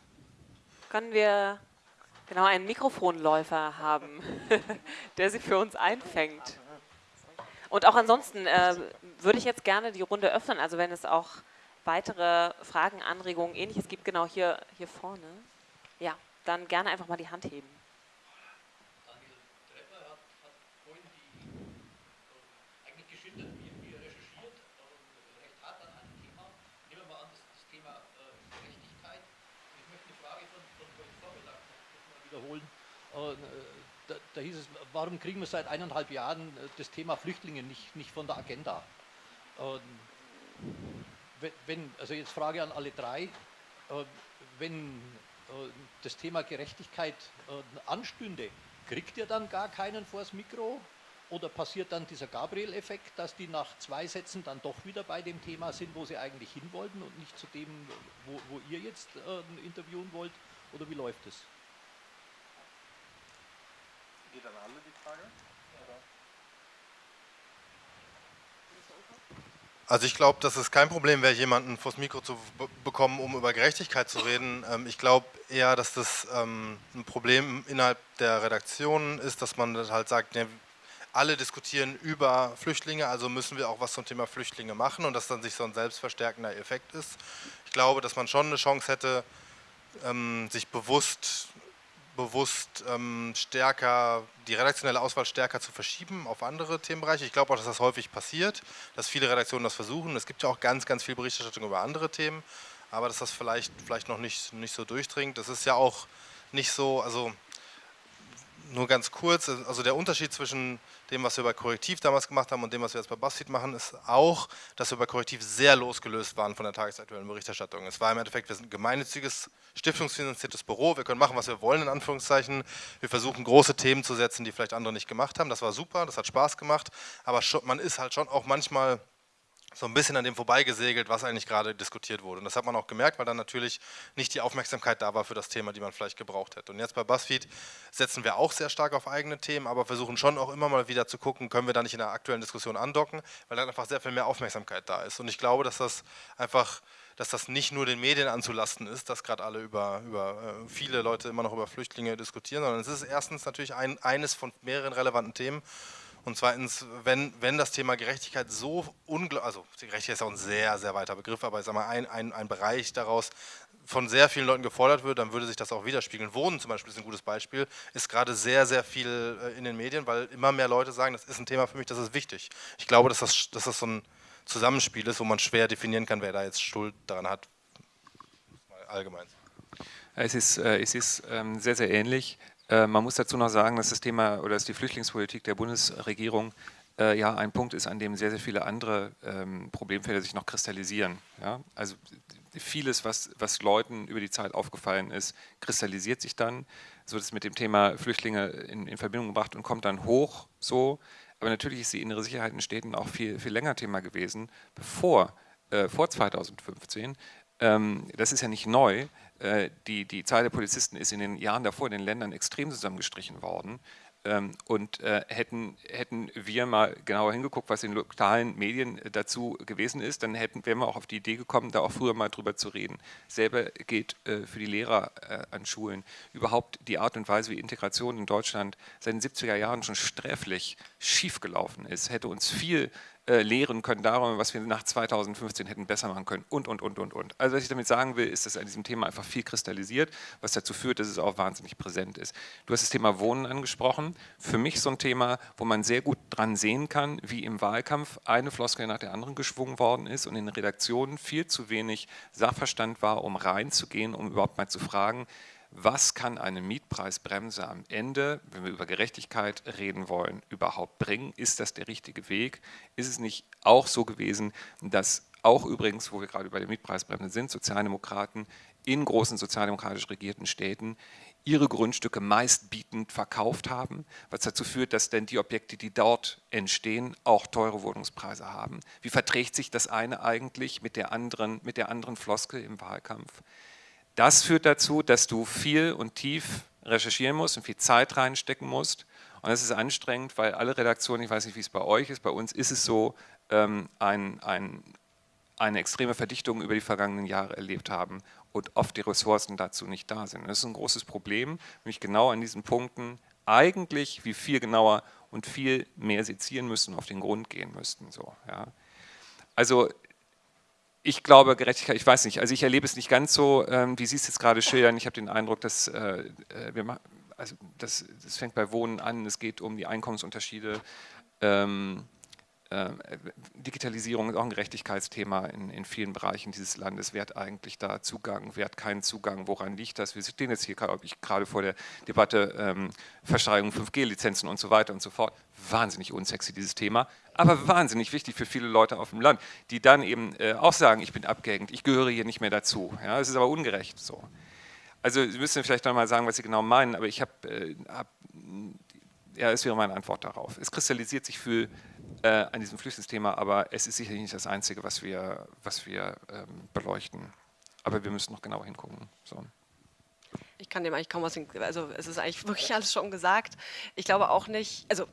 Können wir genau einen Mikrofonläufer haben, der sie für uns einfängt? Und auch ansonsten äh, würde ich jetzt gerne die Runde öffnen, also wenn es auch weitere Fragen, Anregungen, ähnliches gibt, genau hier, hier vorne. Ja, dann gerne einfach mal die Hand heben. Äh, da, hieß es, warum kriegen wir seit eineinhalb Jahren äh, das Thema Flüchtlinge nicht, nicht von der Agenda? Ähm, wenn, also jetzt Frage an alle drei, äh, wenn das Thema Gerechtigkeit anstünde, kriegt ihr dann gar keinen vors Mikro? Oder passiert dann dieser Gabriel-Effekt, dass die nach zwei Sätzen dann doch wieder bei dem Thema sind, wo sie eigentlich hin wollten und nicht zu dem, wo, wo ihr jetzt interviewen wollt? Oder wie läuft es? Geht an alle die Frage? Also ich glaube, dass es kein Problem wäre, jemanden vors Mikro zu bekommen, um über Gerechtigkeit zu reden. Ähm, ich glaube eher, dass das ähm, ein Problem innerhalb der Redaktion ist, dass man halt sagt, alle diskutieren über Flüchtlinge, also müssen wir auch was zum Thema Flüchtlinge machen und dass dann sich so ein selbstverstärkender Effekt ist. Ich glaube, dass man schon eine Chance hätte, ähm, sich bewusst, bewusst ähm, stärker, die redaktionelle Auswahl stärker zu verschieben auf andere Themenbereiche. Ich glaube auch, dass das häufig passiert, dass viele Redaktionen das versuchen. Es gibt ja auch ganz, ganz viel Berichterstattung über andere Themen, aber dass das vielleicht, vielleicht noch nicht, nicht so durchdringt. Das ist ja auch nicht so, also nur ganz kurz, also der Unterschied zwischen dem, was wir bei Korrektiv damals gemacht haben und dem, was wir jetzt bei BuzzFeed machen, ist auch, dass wir bei Korrektiv sehr losgelöst waren von der tagesaktuellen Berichterstattung. Es war im Endeffekt, wir sind ein gemeinnütziges, stiftungsfinanziertes Büro, wir können machen, was wir wollen, in Anführungszeichen. Wir versuchen, große Themen zu setzen, die vielleicht andere nicht gemacht haben. Das war super, das hat Spaß gemacht, aber man ist halt schon auch manchmal so ein bisschen an dem vorbeigesegelt, was eigentlich gerade diskutiert wurde. Und das hat man auch gemerkt, weil dann natürlich nicht die Aufmerksamkeit da war für das Thema, die man vielleicht gebraucht hätte. Und jetzt bei BuzzFeed setzen wir auch sehr stark auf eigene Themen, aber versuchen schon auch immer mal wieder zu gucken, können wir da nicht in der aktuellen Diskussion andocken, weil dann einfach sehr viel mehr Aufmerksamkeit da ist. Und ich glaube, dass das einfach dass das nicht nur den Medien anzulasten ist, dass gerade alle über, über äh, viele Leute immer noch über Flüchtlinge diskutieren, sondern es ist erstens natürlich ein, eines von mehreren relevanten Themen und zweitens, wenn, wenn das Thema Gerechtigkeit so unglaublich, also Gerechtigkeit ist auch ein sehr, sehr weiter Begriff, aber ich sage mal, ein, ein, ein Bereich daraus von sehr vielen Leuten gefordert wird, dann würde sich das auch widerspiegeln. Wohnen zum Beispiel ist ein gutes Beispiel, ist gerade sehr, sehr viel äh, in den Medien, weil immer mehr Leute sagen, das ist ein Thema für mich, das ist wichtig. Ich glaube, dass das, dass das so ein Zusammenspiel ist, wo man schwer definieren kann, wer da jetzt Schuld daran hat. Allgemein. Es ist, äh, es ist ähm, sehr, sehr ähnlich. Äh, man muss dazu noch sagen, dass das Thema oder dass die Flüchtlingspolitik der Bundesregierung äh, ja ein Punkt ist, an dem sehr, sehr viele andere ähm, Problemfelder sich noch kristallisieren. Ja? Also vieles, was, was Leuten über die Zeit aufgefallen ist, kristallisiert sich dann, so dass mit dem Thema Flüchtlinge in, in Verbindung gebracht und kommt dann hoch so. Aber natürlich ist die innere Sicherheit in Städten auch viel, viel länger Thema gewesen, bevor, äh, vor 2015. Ähm, das ist ja nicht neu, die, die Zahl der Polizisten ist in den Jahren davor in den Ländern extrem zusammengestrichen worden. Ähm, und äh, hätten, hätten wir mal genauer hingeguckt, was in lokalen Medien dazu gewesen ist, dann hätten, wären wir auch auf die Idee gekommen, da auch früher mal drüber zu reden. Selber geht äh, für die Lehrer an Schulen überhaupt die Art und Weise, wie Integration in Deutschland seit den 70er Jahren schon sträflich schiefgelaufen ist, hätte uns viel äh, lehren können darüber, was wir nach 2015 hätten besser machen können und, und, und, und, und. Also was ich damit sagen will, ist, dass an diesem Thema einfach viel kristallisiert, was dazu führt, dass es auch wahnsinnig präsent ist. Du hast das Thema Wohnen angesprochen. Für mich so ein Thema, wo man sehr gut dran sehen kann, wie im Wahlkampf eine Floskel nach der anderen geschwungen worden ist und in den Redaktionen viel zu wenig Sachverstand war, um reinzugehen, um überhaupt mal zu fragen, was kann eine Mietpreisbremse am Ende, wenn wir über Gerechtigkeit reden wollen, überhaupt bringen? Ist das der richtige Weg? Ist es nicht auch so gewesen, dass auch übrigens, wo wir gerade bei der Mietpreisbremse sind, Sozialdemokraten in großen sozialdemokratisch regierten Städten ihre Grundstücke meistbietend verkauft haben, was dazu führt, dass denn die Objekte, die dort entstehen, auch teure Wohnungspreise haben. Wie verträgt sich das eine eigentlich mit der anderen, mit der anderen Floskel im Wahlkampf? Das führt dazu, dass du viel und tief recherchieren musst und viel Zeit reinstecken musst. Und das ist anstrengend, weil alle Redaktionen, ich weiß nicht, wie es bei euch ist, bei uns ist es so, ähm, ein, ein, eine extreme Verdichtung über die vergangenen Jahre erlebt haben und oft die Ressourcen dazu nicht da sind. Das ist ein großes Problem, nämlich genau an diesen Punkten eigentlich wie viel genauer und viel mehr sezieren müssen, auf den Grund gehen müssten. So, ja. Also ich glaube, Gerechtigkeit, ich weiß nicht, also ich erlebe es nicht ganz so, ähm, wie Sie es jetzt gerade schildern. Ich habe den Eindruck, dass äh, äh wir also das, das, fängt bei Wohnen an, es geht um die Einkommensunterschiede. Ähm, äh, Digitalisierung ist auch ein Gerechtigkeitsthema in, in, vielen Bereichen dieses Landes. Wer hat eigentlich da Zugang, wer hat keinen Zugang, woran liegt das? Wir stehen jetzt hier gerade vor der Debatte ähm, Versteigerung 5G-Lizenzen und so weiter und so fort. Wahnsinnig unsexy dieses Thema, aber wahnsinnig wichtig für viele Leute auf dem Land, die dann eben äh, auch sagen, ich bin abgehängt, ich gehöre hier nicht mehr dazu. Ja, es ist aber ungerecht so. Also Sie müssen vielleicht noch mal sagen, was Sie genau meinen, aber ich habe, äh, hab, ja, es wäre meine Antwort darauf. Es kristallisiert sich für äh, an diesem Flüchtlingsthema, aber es ist sicherlich nicht das Einzige, was wir, was wir ähm, beleuchten. Aber wir müssen noch genauer hingucken. So. Ich kann dem eigentlich kaum was, also es ist eigentlich wirklich alles schon gesagt. Ich glaube auch nicht, also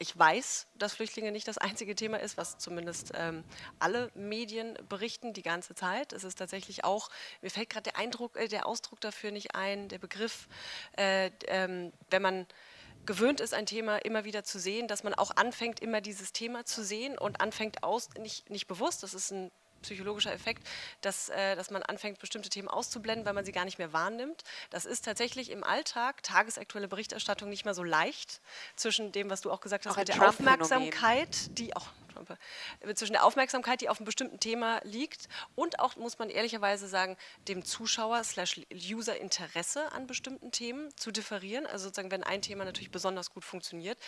ich weiß, dass Flüchtlinge nicht das einzige Thema ist, was zumindest ähm, alle Medien berichten die ganze Zeit. Es ist tatsächlich auch, mir fällt gerade der Eindruck, äh, der Ausdruck dafür nicht ein, der Begriff, äh, ähm, wenn man gewöhnt ist, ein Thema immer wieder zu sehen, dass man auch anfängt, immer dieses Thema zu sehen und anfängt aus, nicht, nicht bewusst, das ist ein psychologischer Effekt, dass, äh, dass man anfängt, bestimmte Themen auszublenden, weil man sie gar nicht mehr wahrnimmt. Das ist tatsächlich im Alltag, tagesaktuelle Berichterstattung, nicht mehr so leicht zwischen dem, was du auch gesagt hast, Auch mit der. Aufmerksamkeit, die auch äh, zwischen der Aufmerksamkeit, die auf einem bestimmten Thema liegt und auch, muss man ehrlicherweise sagen, dem Zuschauer slash User Interesse an bestimmten Themen zu differieren. Also sozusagen, wenn ein Thema natürlich besonders gut funktioniert,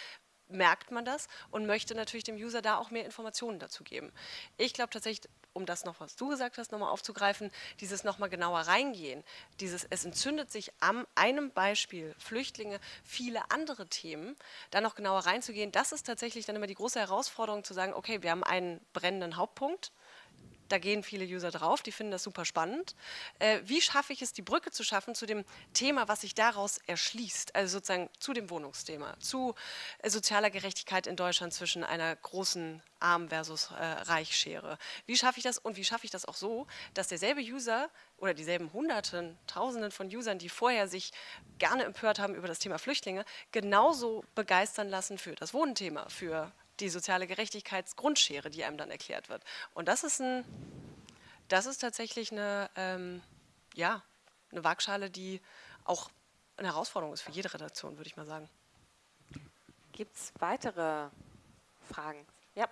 merkt man das und möchte natürlich dem User da auch mehr Informationen dazu geben. Ich glaube tatsächlich, um das noch, was du gesagt hast, nochmal aufzugreifen, dieses nochmal genauer reingehen, dieses, es entzündet sich am einem Beispiel Flüchtlinge, viele andere Themen, da noch genauer reinzugehen, das ist tatsächlich dann immer die große Herausforderung zu sagen, okay, wir haben einen brennenden Hauptpunkt, da gehen viele User drauf, die finden das super spannend. Äh, wie schaffe ich es, die Brücke zu schaffen zu dem Thema, was sich daraus erschließt, also sozusagen zu dem Wohnungsthema, zu äh, sozialer Gerechtigkeit in Deutschland zwischen einer großen Arm versus äh, Reichschere. Wie schaffe ich das und wie schaffe ich das auch so, dass derselbe User oder dieselben Hunderten, Tausenden von Usern, die vorher sich gerne empört haben über das Thema Flüchtlinge, genauso begeistern lassen für das Wohnthema, für die soziale Gerechtigkeitsgrundschere, die einem dann erklärt wird. Und das ist ein, das ist tatsächlich eine, ähm, ja, eine Waagschale, die auch eine Herausforderung ist für jede Redaktion, würde ich mal sagen. Gibt es weitere Fragen? Ja.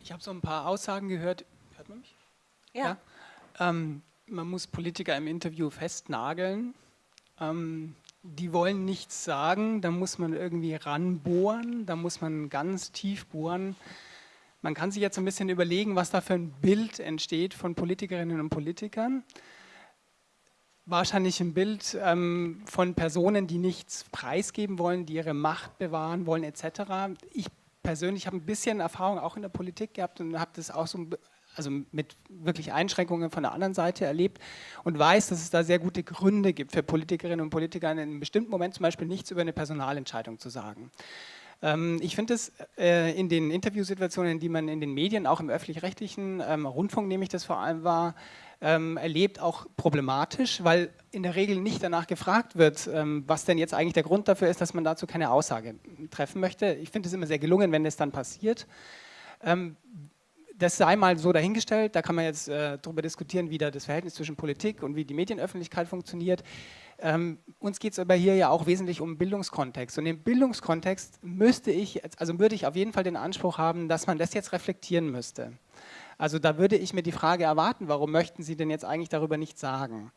Ich habe so ein paar Aussagen gehört. Hört man mich? Ja. Ähm, man muss Politiker im Interview festnageln. Ähm, die wollen nichts sagen, da muss man irgendwie ranbohren, da muss man ganz tief bohren. Man kann sich jetzt ein bisschen überlegen, was da für ein Bild entsteht von Politikerinnen und Politikern. Wahrscheinlich ein Bild ähm, von Personen, die nichts preisgeben wollen, die ihre Macht bewahren wollen, etc. Ich persönlich habe ein bisschen Erfahrung auch in der Politik gehabt und habe das auch so also mit wirklich Einschränkungen von der anderen Seite erlebt und weiß, dass es da sehr gute Gründe gibt für Politikerinnen und Politiker in einem bestimmten Moment zum Beispiel nichts über eine Personalentscheidung zu sagen. Ähm, ich finde es äh, in den Interviewsituationen, die man in den Medien, auch im öffentlich-rechtlichen ähm, Rundfunk, nehme ich das vor allem wahr, ähm, erlebt, auch problematisch, weil in der Regel nicht danach gefragt wird, was denn jetzt eigentlich der Grund dafür ist, dass man dazu keine Aussage treffen möchte. Ich finde es immer sehr gelungen, wenn das dann passiert. Das sei mal so dahingestellt, da kann man jetzt äh, darüber diskutieren, wie da das Verhältnis zwischen Politik und wie die Medienöffentlichkeit funktioniert. Ähm, uns geht es aber hier ja auch wesentlich um Bildungskontext. Und im Bildungskontext müsste ich, also würde ich auf jeden Fall den Anspruch haben, dass man das jetzt reflektieren müsste. Also da würde ich mir die Frage erwarten, warum möchten Sie denn jetzt eigentlich darüber nichts sagen?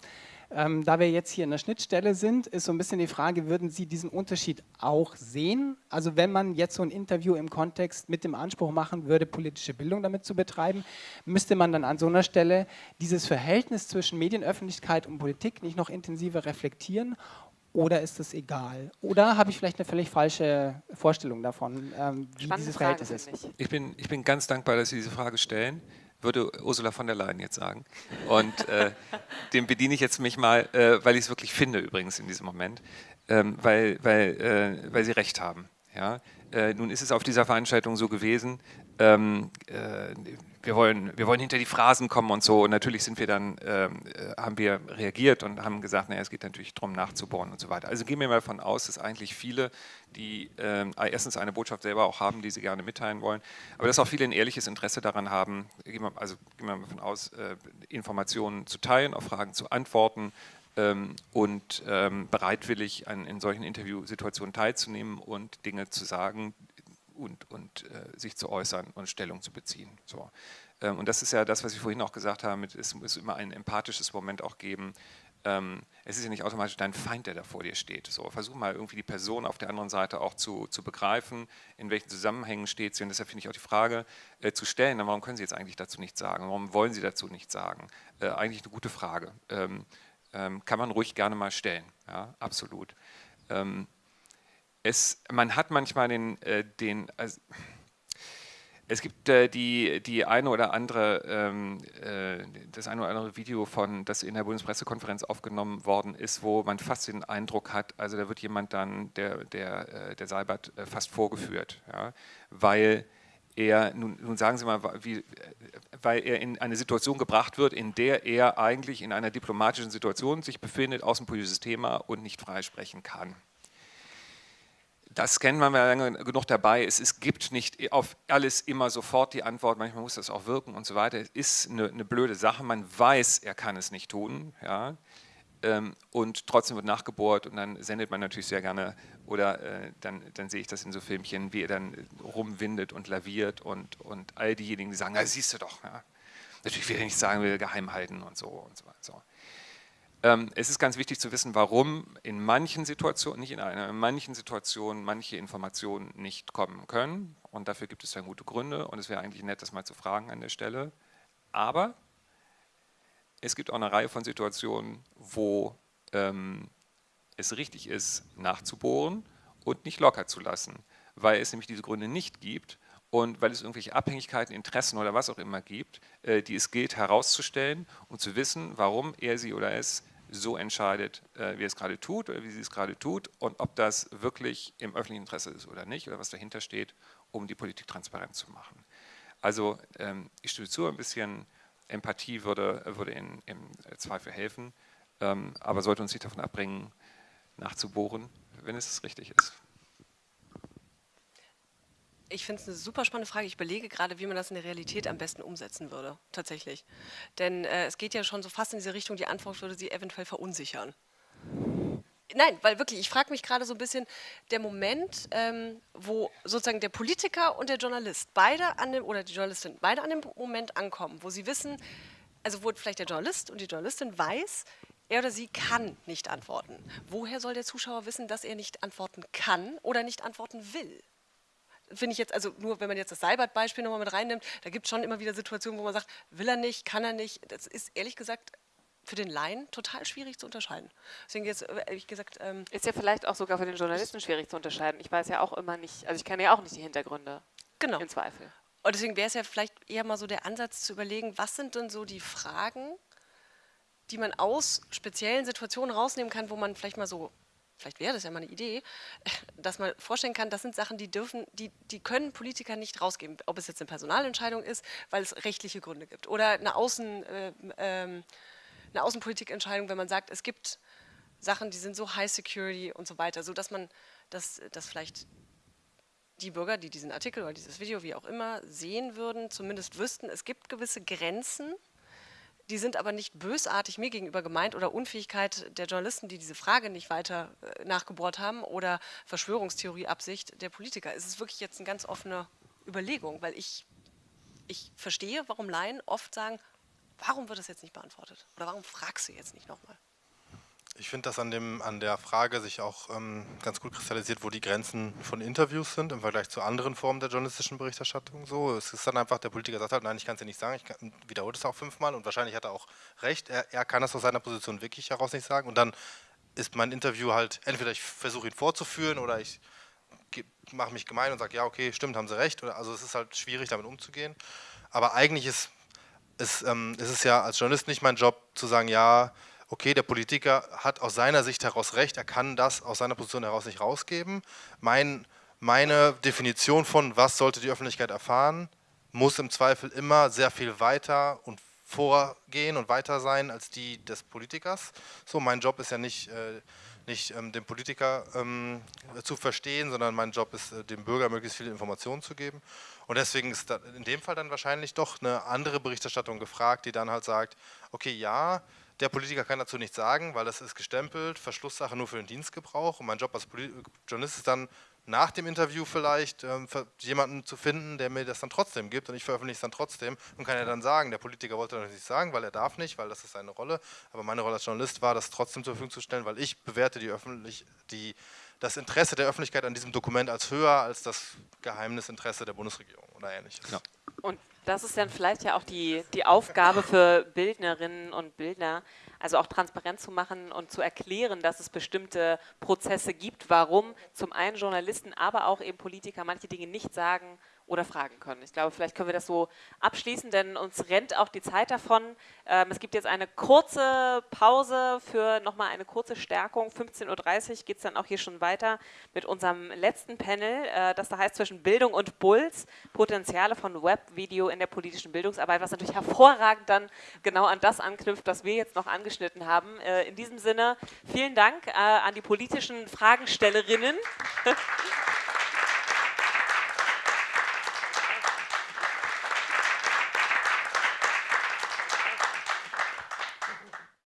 Ähm, da wir jetzt hier in der Schnittstelle sind, ist so ein bisschen die Frage, würden Sie diesen Unterschied auch sehen? Also wenn man jetzt so ein Interview im Kontext mit dem Anspruch machen würde, politische Bildung damit zu betreiben, müsste man dann an so einer Stelle dieses Verhältnis zwischen Medienöffentlichkeit und Politik nicht noch intensiver reflektieren oder ist das egal? Oder habe ich vielleicht eine völlig falsche Vorstellung davon, ähm, wie Spannende dieses Frage, Verhältnis ist? finde ich. Ich bin, ich bin ganz dankbar, dass Sie diese Frage stellen, würde Ursula von der Leyen jetzt sagen. Und äh, dem bediene ich jetzt mich mal, äh, weil ich es wirklich finde übrigens in diesem Moment, ähm, weil, weil, äh, weil Sie recht haben. Ja? Äh, nun ist es auf dieser Veranstaltung so gewesen, ähm, äh, wir, wollen, wir wollen hinter die Phrasen kommen und so. Und natürlich sind wir dann, ähm, äh, haben wir reagiert und haben gesagt, naja, es geht natürlich darum, nachzubohren und so weiter. Also gehen wir mal davon aus, dass eigentlich viele, die ähm, erstens eine Botschaft selber auch haben, die sie gerne mitteilen wollen, aber dass auch viele ein ehrliches Interesse daran haben, gehen wir, also gehen wir mal davon aus, äh, Informationen zu teilen, auf Fragen zu antworten, ähm, und ähm, bereitwillig an, in solchen Interviewsituationen teilzunehmen und Dinge zu sagen und, und äh, sich zu äußern und Stellung zu beziehen. So. Ähm, und das ist ja das, was ich vorhin auch gesagt habe, mit, es muss immer ein empathisches Moment auch geben. Ähm, es ist ja nicht automatisch dein Feind, der da vor dir steht. So, versuch mal irgendwie die Person auf der anderen Seite auch zu, zu begreifen, in welchen Zusammenhängen steht sie. Und deshalb finde ich auch die Frage äh, zu stellen, warum können Sie jetzt eigentlich dazu nichts sagen? Warum wollen Sie dazu nichts sagen? Äh, eigentlich eine gute Frage. Ähm, ähm, kann man ruhig gerne mal stellen. Ja, absolut. Es, man hat manchmal den, äh, den also, es gibt äh, die, die eine oder andere, ähm, äh, das eine oder andere Video von, das in der Bundespressekonferenz aufgenommen worden ist, wo man fast den Eindruck hat, also da wird jemand dann, der, der, äh, der Seibert, äh, fast vorgeführt, ja, weil er, nun, nun, sagen Sie mal, wie, weil er in eine Situation gebracht wird, in der er eigentlich in einer diplomatischen Situation sich befindet, außenpolitisches Thema und nicht frei sprechen kann. Das kennen wir lange genug dabei. Es, es gibt nicht auf alles immer sofort die Antwort, manchmal muss das auch wirken und so weiter. Es ist eine, eine blöde Sache, man weiß, er kann es nicht tun. Ja. Ähm, und trotzdem wird nachgebohrt und dann sendet man natürlich sehr gerne oder äh, dann, dann sehe ich das in so Filmchen, wie er dann rumwindet und laviert und, und all diejenigen, die sagen, na, siehst du doch, ja. natürlich will er nicht sagen, will geheim halten und so und so. so. Ähm, es ist ganz wichtig zu wissen, warum in manchen Situationen, nicht in einer, in manchen Situationen manche Informationen nicht kommen können und dafür gibt es dann gute Gründe und es wäre eigentlich nett, das mal zu fragen an der Stelle. Aber es gibt auch eine Reihe von Situationen, wo ähm, es richtig ist, nachzubohren und nicht locker zu lassen, weil es nämlich diese Gründe nicht gibt und weil es irgendwelche Abhängigkeiten, Interessen oder was auch immer gibt, äh, die es gilt herauszustellen und zu wissen, warum er sie oder es so entscheidet, äh, wie es gerade tut oder wie sie es gerade tut und ob das wirklich im öffentlichen Interesse ist oder nicht oder was dahinter steht, um die Politik transparent zu machen. Also ähm, ich stimme zu, ein bisschen Empathie würde, würde in, im Zweifel helfen, ähm, aber sollte uns nicht davon abbringen, nachzubohren, wenn es richtig ist. Ich finde es eine super spannende Frage. Ich überlege gerade, wie man das in der Realität am besten umsetzen würde, tatsächlich. Denn äh, es geht ja schon so fast in diese Richtung, die Antwort würde sie eventuell verunsichern. Nein, weil wirklich, ich frage mich gerade so ein bisschen, der Moment, ähm, wo sozusagen der Politiker und der Journalist beide an dem, oder die Journalistin, beide an dem Moment ankommen, wo sie wissen, also wo vielleicht der Journalist und die Journalistin weiß, er oder sie kann nicht antworten. Woher soll der Zuschauer wissen, dass er nicht antworten kann oder nicht antworten will? Finde ich jetzt, also nur wenn man jetzt das Seibert-Beispiel nochmal mit reinnimmt, da gibt es schon immer wieder Situationen, wo man sagt, will er nicht, kann er nicht. Das ist ehrlich gesagt für den Laien total schwierig zu unterscheiden. Deswegen jetzt, äh, ehrlich gesagt... Ähm ist ja vielleicht auch sogar für den Journalisten schwierig zu unterscheiden. Ich weiß ja auch immer nicht, also ich kenne ja auch nicht die Hintergründe. Genau. Im Zweifel. Und deswegen wäre es ja vielleicht eher mal so der Ansatz zu überlegen, was sind denn so die Fragen, die man aus speziellen Situationen rausnehmen kann, wo man vielleicht mal so, vielleicht wäre das ja mal eine Idee, dass man vorstellen kann, das sind Sachen, die dürfen, die, die können Politiker nicht rausgeben. Ob es jetzt eine Personalentscheidung ist, weil es rechtliche Gründe gibt oder eine Außen... Äh, ähm, eine Außenpolitikentscheidung, wenn man sagt, es gibt Sachen, die sind so High Security und so weiter, so dass man, dass, dass vielleicht die Bürger, die diesen Artikel oder dieses Video, wie auch immer, sehen würden, zumindest wüssten, es gibt gewisse Grenzen, die sind aber nicht bösartig mir gegenüber gemeint oder Unfähigkeit der Journalisten, die diese Frage nicht weiter äh, nachgebohrt haben oder Verschwörungstheorie-Absicht der Politiker. Es ist wirklich jetzt eine ganz offene Überlegung, weil ich, ich verstehe, warum Laien oft sagen, Warum wird das jetzt nicht beantwortet? Oder warum fragst du jetzt nicht nochmal? Ich finde, dass an, dem, an der Frage sich auch ähm, ganz gut kristallisiert, wo die Grenzen von Interviews sind im Vergleich zu anderen Formen der journalistischen Berichterstattung. So, es ist dann einfach, der Politiker sagt halt, nein, ich kann es dir nicht sagen, ich wiederhole es auch fünfmal und wahrscheinlich hat er auch recht, er, er kann das aus seiner Position wirklich heraus nicht sagen und dann ist mein Interview halt, entweder ich versuche ihn vorzuführen oder ich mache mich gemein und sage, ja, okay, stimmt, haben sie recht. Oder, also es ist halt schwierig, damit umzugehen. Aber eigentlich ist es, ähm, es ist ja als Journalist nicht mein Job zu sagen, ja, okay, der Politiker hat aus seiner Sicht heraus recht, er kann das aus seiner Position heraus nicht rausgeben. Mein, meine Definition von, was sollte die Öffentlichkeit erfahren, muss im Zweifel immer sehr viel weiter und vorgehen und weiter sein als die des Politikers. So, mein Job ist ja nicht, äh, nicht ähm, den Politiker ähm, zu verstehen, sondern mein Job ist, äh, dem Bürger möglichst viele Informationen zu geben. Und deswegen ist in dem Fall dann wahrscheinlich doch eine andere Berichterstattung gefragt, die dann halt sagt, okay, ja, der Politiker kann dazu nichts sagen, weil das ist gestempelt, Verschlusssache nur für den Dienstgebrauch. Und mein Job als Journalist ist dann nach dem Interview vielleicht ähm, jemanden zu finden, der mir das dann trotzdem gibt und ich veröffentliche es dann trotzdem und kann ja dann sagen, der Politiker wollte das nicht sagen, weil er darf nicht, weil das ist seine Rolle, aber meine Rolle als Journalist war, das trotzdem zur Verfügung zu stellen, weil ich bewerte die öffentlich, die das Interesse der Öffentlichkeit an diesem Dokument als höher als das Geheimnisinteresse der Bundesregierung oder ähnliches. Ja. Und das ist dann vielleicht ja auch die, die Aufgabe für Bildnerinnen und Bildner, also auch transparent zu machen und zu erklären, dass es bestimmte Prozesse gibt, warum zum einen Journalisten, aber auch eben Politiker manche Dinge nicht sagen oder fragen können. Ich glaube, vielleicht können wir das so abschließen, denn uns rennt auch die Zeit davon. Ähm, es gibt jetzt eine kurze Pause für nochmal eine kurze Stärkung. 15.30 Uhr geht es dann auch hier schon weiter mit unserem letzten Panel, äh, das da heißt zwischen Bildung und Bulls, Potenziale von Web, Video in der politischen Bildungsarbeit, was natürlich hervorragend dann genau an das anknüpft, was wir jetzt noch angeschnitten haben. Äh, in diesem Sinne, vielen Dank äh, an die politischen Fragestellerinnen.